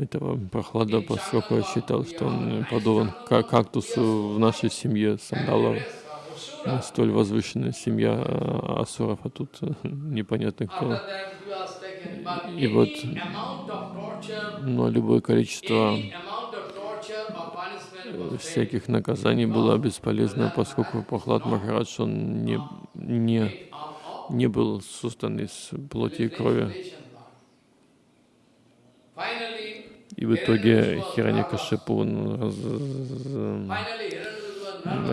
этого прохлада, поскольку я считал, что он подобен как кактусу в нашей семье сандалов. Asura. Столь возвышенная семья а, асуров, а тут э, непонятно кто. И вот, Но любое количество very всяких наказаний было бесполезно, поскольку Прохлад Махарадж, он не, не, не был создан из плоти и крови. И в итоге Хираньякашипу он раз,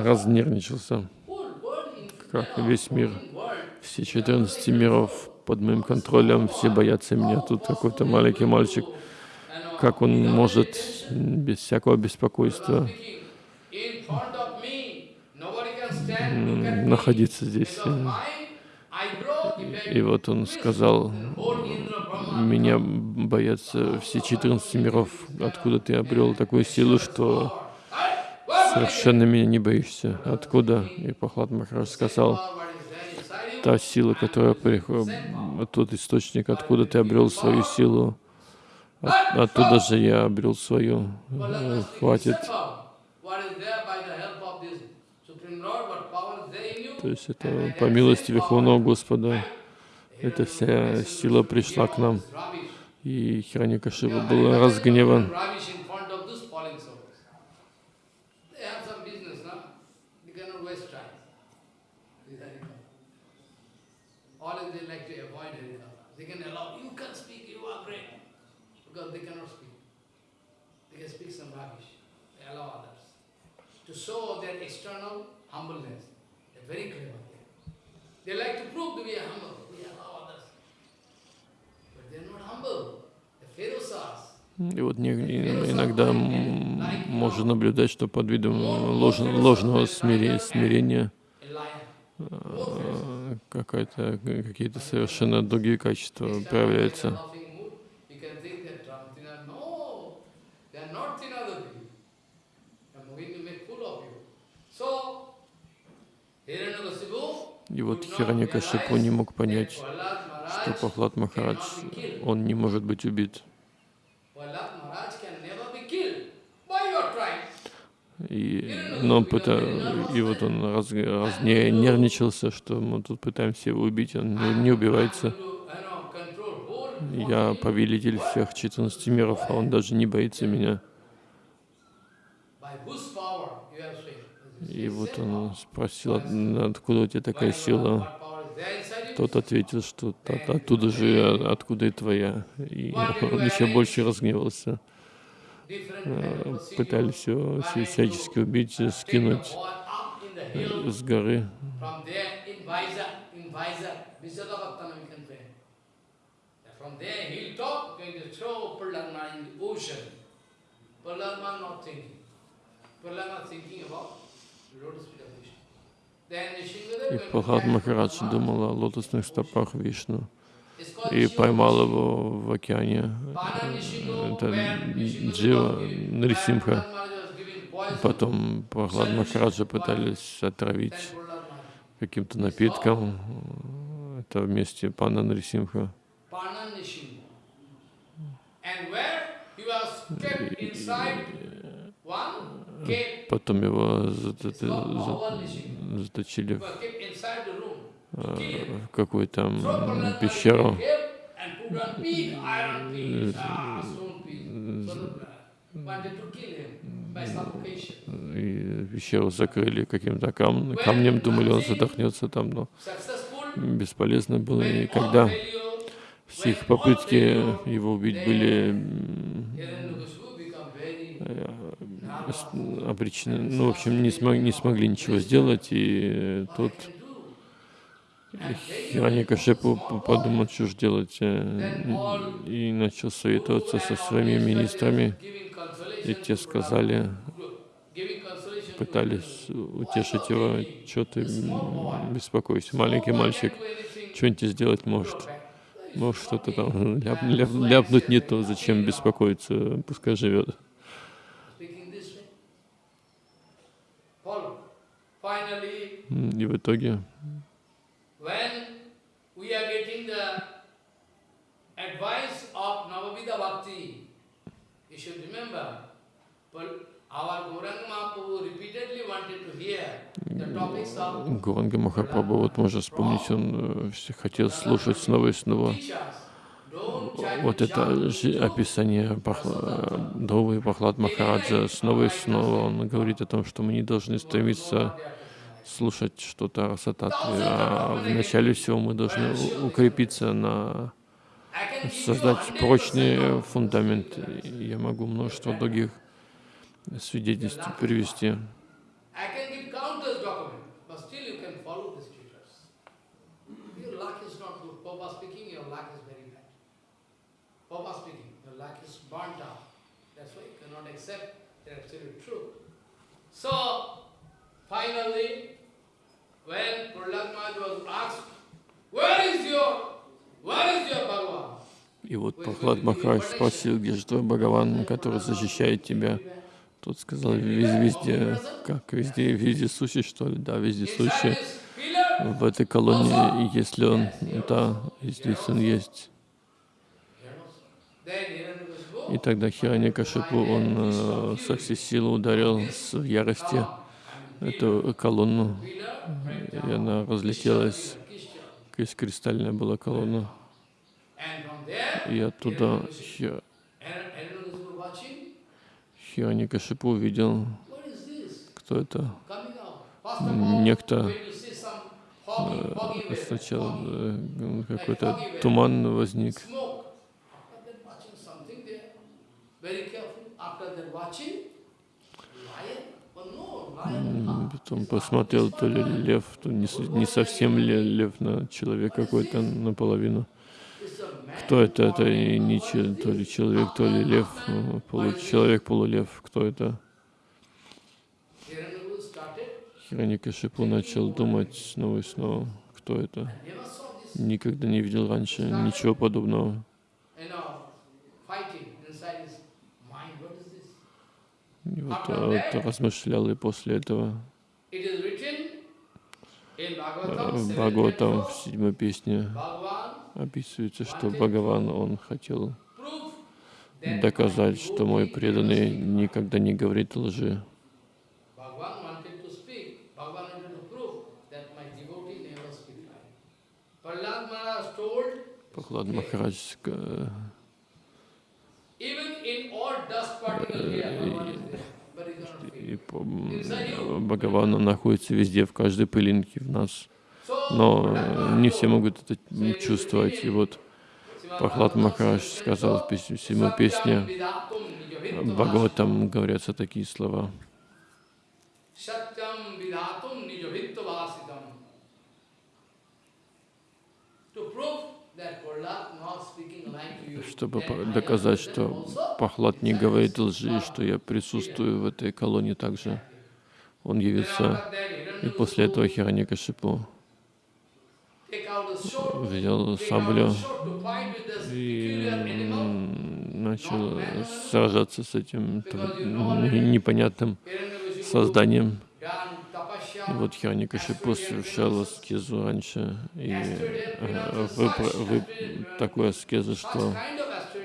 разнервничался, как весь мир. Все 14 миров под моим контролем, все боятся меня. Тут какой-то маленький мальчик, как он может без всякого беспокойства находиться здесь. И вот он сказал, меня боятся все 14 миров, откуда ты обрел такую силу, что совершенно меня не боишься. Откуда? И Пахлад Махарадж сказал, та сила, которая приходит, тот источник, откуда ты обрел свою силу, от- оттуда же я обрел свою. Э, Хватит. То есть это по милости Верховного Господа. Эта вся сила пришла к нам. И Хираньякашипа был разгневан. Very clever. И вот иногда можно наблюдать, что под видом лож- ложного смирения э, какая-то- какие-то совершенно другие качества проявляются. Laughing mood, you can think that Ramtina, no, they are not Tinadati. They are moving to make fool of you. So, Hiranyakasipu И вот Хираньякашипу не мог понять, что Пахлад Махарадж, он не может быть убит. И, но пыта, и вот он раз, раз не, нервничался, что мы тут пытаемся его убить, он не, не убивается. Я повелитель всех 14 миров, а он даже не боится меня. by whose power you have faith. И вот он спросил, «От- откуда у тебя такая сила? Тот ответил, что «От- оттуда же, откуда и твоя. И он еще больше разгневался. Э. Пытались все- всячески убить, скинуть э, с горы. From there, there, hilltop, going to И Прохлад Махарадж думал о лотосных стопах Вишну и поймал его в океане. Это Джива poison, Потом Прохлад Махараджа пытались отравить каким-то напитком. Это вместе Пана Нарисимха. Потом его заточили э, в какую-то пещеру. ah. И пещеру закрыли каким-то кам- камнем, думали, он задохнется там, но бесполезно было. И когда все их попытки его убить были обречены, ну, в общем, не, смог, не смогли ничего сделать, и тут Хираньякашипу п- подумал, что же делать, э, и начал советоваться со своими министрами, и те сказали, пытались утешить его, что ты м, беспокойся, маленький мальчик, что-нибудь сделать может. Может что-то там ляп, ляп- ляпнуть не то, зачем беспокоиться, пускай живет. Speaking this way. Follow. Finally, М, И в итоге, when we are getting the advice of Navavida Bhakti, You should remember, Pal- our Gauranga Mahaprabhu repeatedly wanted to hear the topics of Гуранга Махапрабху, вот можно вспомнить, он э, хотел слушать снова и снова вот это описание Дровы и Пахлад Махараджа. Снова и снова он говорит о том, что мы не должны стремиться слушать что-то о Сататве, а вначале всего мы должны укрепиться на создать 100% прочный фундамент. Я могу множество других свидетельств привести. So, finally, when Prahlad Maharaj was asked, where is your, where is your Bhagavan? И вот Прохлад Махарадж спросил, где же твой Бхагаван, который защищает тебя? Тот сказал, «Вез- везде, как везде, везде сущий, что ли? Да, везде сущий. В этой колонии, если он, да, и здесь он есть. И тогда Хираньякашипу, он э, со всей силы ударил с ярости эту колонну, и она разлетелась. Крис- Кристальная была колонна. И оттуда Хи- Hiranyakashipu watching, Хираньякашипу увидел, кто это. Некто weather, сначала э, какой-то туман возник. Потом посмотрел, то ли лев, то не, не совсем ле- лев на человек какой-то наполовину. Кто это? Это и не че- то ли человек, то ли лев, э, получеловек, полулев. Кто это? Хираникашипу начал думать снова и снова, кто это. Никогда не видел раньше ничего подобного. you know, fighting inside his mind. What is this? И вот, а, вот размышлял, и после этого в 7.24, Бхагаватам в седьмой песне описывается, что Бхагаван, он хотел доказать, что мой преданный никогда не говорит лжи. Bhagavan wanted м, Бхагаван он находится везде, в каждой пылинке в нас. Но э, не все могут это чувствовать. И вот Прохлад Махарадж сказал в песне, седьмой песне Бхагаватам говорятся такие слова. Чтобы доказать, что Пахлад не говорит лжи, что я присутствую в этой колонии также. Он that, и после этого Хираникашипу взял саблю и начал сражаться с этим непонятным созданием. И вот Хираникашипу совершал аскезу раньше, и э, выпро- вы- такую аскезу, что kind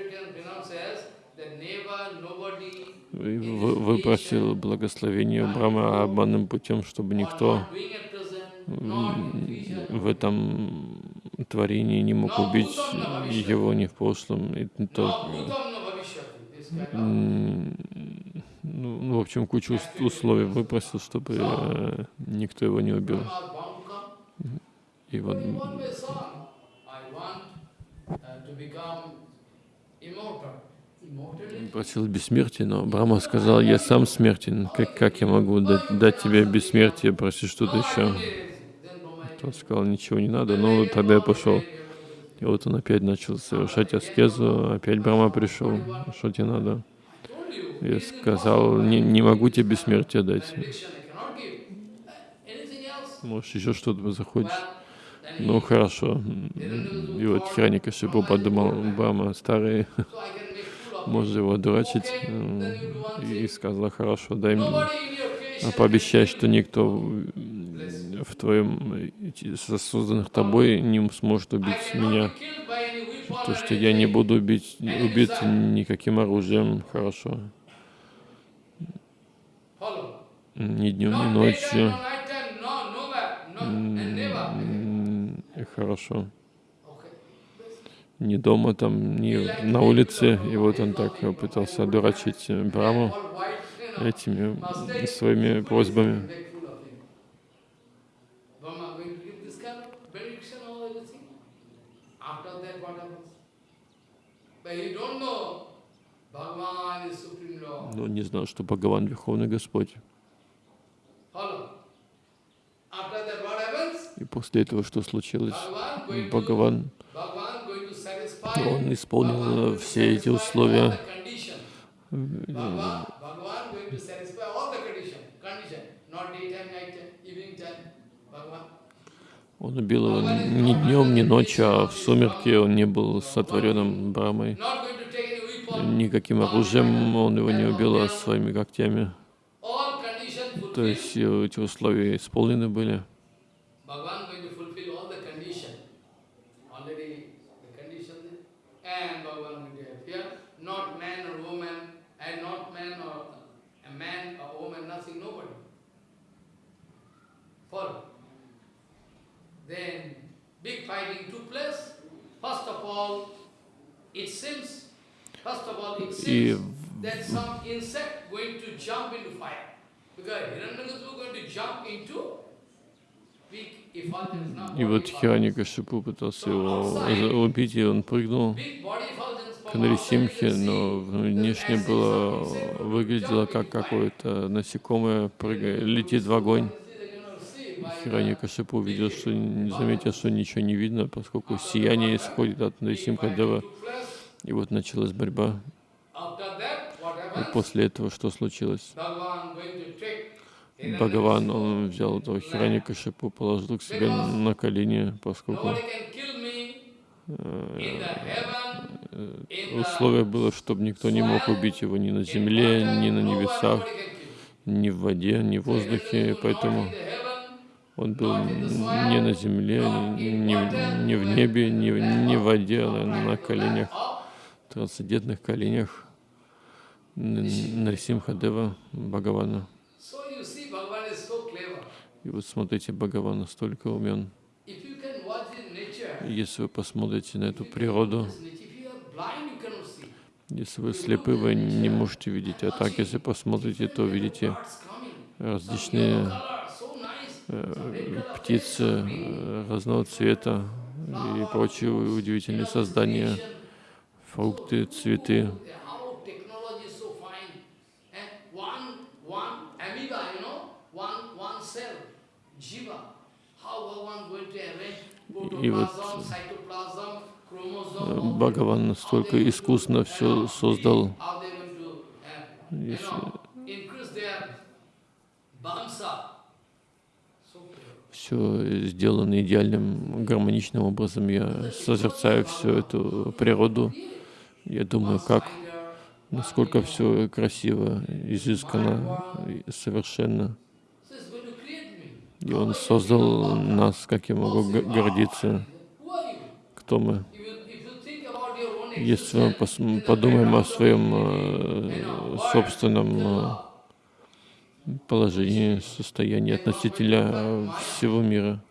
of Asterian pronounces that never nobody вы- вы- выпросил благословение у Брахмы обманным путем, чтобы никто в этом творении не мог убить его ни в прошлом. И то, ну, ну, в общем, кучу ус- условий выпросил, чтобы э, никто его не убил. И вот become immortal. Просил бессмертия, но Брахма сказал, я сам смертен, как, как я могу дать, дать тебе бессмертие, проси что-то еще. Тот сказал, ничего не надо, ну тогда я пошел. И вот он опять начал совершать аскезу, опять Брахма пришел, что тебе надо? Я сказал, не, не могу тебе бессмертие дать. Может, еще что-то захочешь? Ну, хорошо. И вот Хираникашипу подумал, Брахма старый, можно его дурачить. One И сказала, хорошо, дай мне, а пообещай, что никто в твоем, созданных тобой не сможет убить меня. То, что я не буду убить, убит никаким оружием, хорошо. Ни днем, ни ночью. no nighttime, no, no back, no, and never. М, и Хорошо. Okay. Ни дома, там, ни на улице. И вот он так пытался одурачить Браму этими своими просьбами. Но не знал, что Бхагаван Верховный Господь. И после этого что случилось? Бхагаван, Bhagavan going to satisfy. Он исполнил все эти условия. Он убил его ни днем, ни ночью, а в сумерки он не был сотворенным Брамой. Никаким оружием он его не убил, а своими когтями. То есть э, эти условия исполнены были. Bhagavan going to fulfill all the condition. Already the condition there. And Bhagavan going to appear. Not man or woman, and not man or a man or woman, nothing, nobody. Follow. Then big fighting took place. First of all, it seems, first of all, it И seems that some insect going to jump into fire. Because Hiranyakasipu going to jump into big effulgence. Now, И вот Хираникашипу пытался его убить, и он прыгнул к Нарисимхе, но внешне было, выглядело как какое-то насекомое, прыгает, летит в огонь. Хираникашипу увидел, что заметил, что ничего не видно, поскольку сияние исходит от Нарисимхадева. И вот началась борьба. После этого что случилось? Бхагаван, он взял этого Хираникашипу, положил к себе на колени, поскольку in the условие было, чтобы никто не мог убить его ни на земле, ни на небесах, ни в воде, ни в воздухе, поэтому он был не на земле, ни, в- небе, ни, в- воде, а на коленях, трансцендентных коленях Н- Нарисимхадева Бхагавана. И вот смотрите, Бхагаван настолько умен. Если вы посмотрите на эту природу, если вы слепы, вы не можете видеть. А так, если посмотрите, то видите различные э, птицы э, разного цвета и прочие удивительные создания, фрукты, цветы. И вот, Э, Бхагаван настолько искусно все создал, uh, все сделано идеальным, гармоничным образом. Я созерцаю всю эту природу. Я думаю, как, насколько все красиво, изысканно, совершенно. И Он создал нас, как я могу гордиться, кто мы. Если мы подумаем о своем э, собственном э, положении, состоянии относительно э, всего мира,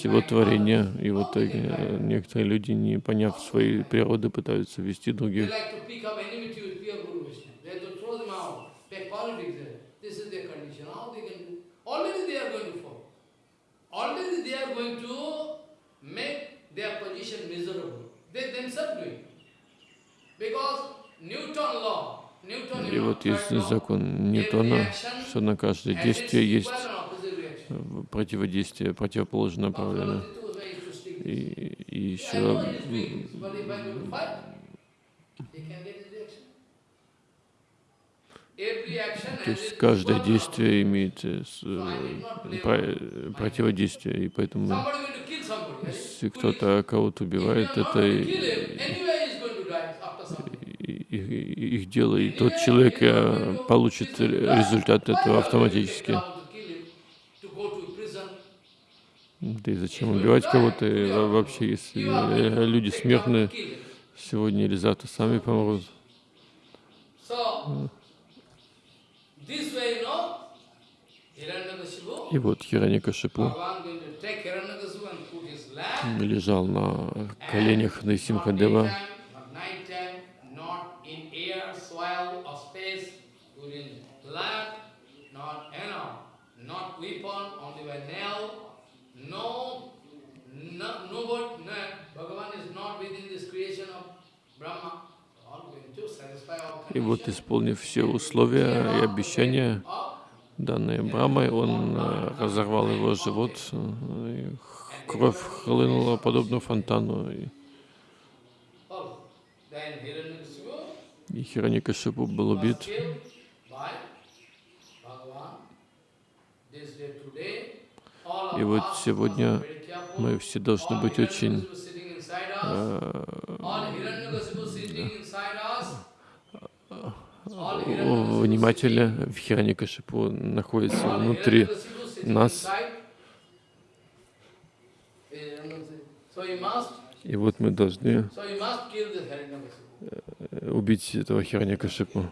всего творения, и в итоге э, некоторые люди, не поняв своей природы, пытаются вести других. И вот есть закон Ньютона, что на каждое действие есть противодействие, противоположное направление. И, и еще То есть каждое действие имеет э, э, противодействие, и поэтому если кто-то кого-то убивает, это их дело, и тот человек э, получит ре- результат этого автоматически. To kill him, to go to prison. Да и зачем убивать кого-то? Вообще, если э, люди Take смертны, time to kill him. сегодня или завтра сами помрут. И вот lamp. лежал на коленях Найсимхадева, daytime, not nighttime, not in air, soil or space, put in lamp, not, you know, not weapon, only by nail, no, no, nobody, no, Bhagavan is not within this creation of Brahma, all going to satisfy all и вот, исполнив все условия и обещания, данные Брамой, он э, разорвал его живот, э, кровь хлынула подобно фонтану, и, Хираньякашипу был убит. И вот сегодня мы все должны быть очень Hiranyakasipu sitting inside us, э, all Hiranyakasipu sitting inside us, all о- Hiranyakasipu внимательны. sitting- В Хираньякашипу находится внутри нас. И вот мы должны э, убить этого to-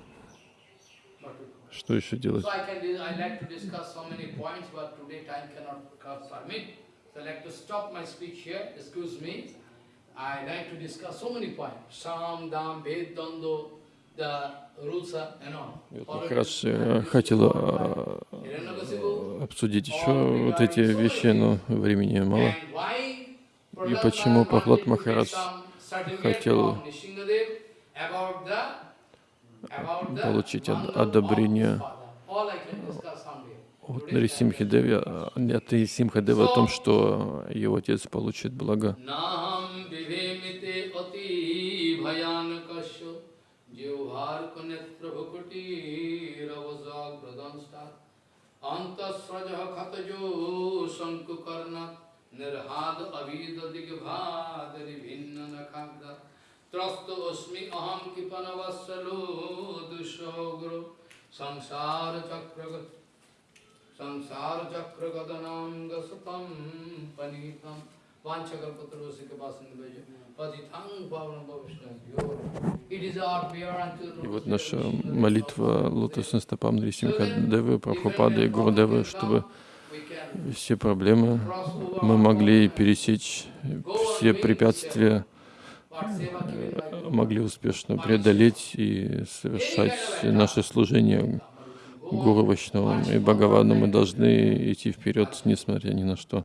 Что еще делать? So I like to stop my speech here, excuse me. I like to discuss so many points. Sam, Dam, Ved, Dando. Я как раз э, хотел э, обсудить еще вот эти вещи, но времени мало. И почему to Махарадж хотел получить одобрение от Today Нарисимхи Деви, а, от Нарисимхадева о том, что его отец получит благо. अंतस्रज खतजो शंकुकर्ण निर्हाद अभीद दिग्भाद भिन्न नखाद त्रस्त अस्मि अहम किपनवत्सलो दुष्ग्र संसार चक्र संसार चक्र गदनाम गसतम पनीतम। वांछकल पत्र के पास भेजो И вот наша молитва лотосным стопам Нарисимхадевы, Прабхупады и Гурудевы, чтобы все проблемы мы могли пересечь, все препятствия могли успешно преодолеть и совершать наше служение Гуру Вайшнавам. И Бхагавану. Мы должны идти вперед, несмотря ни на что.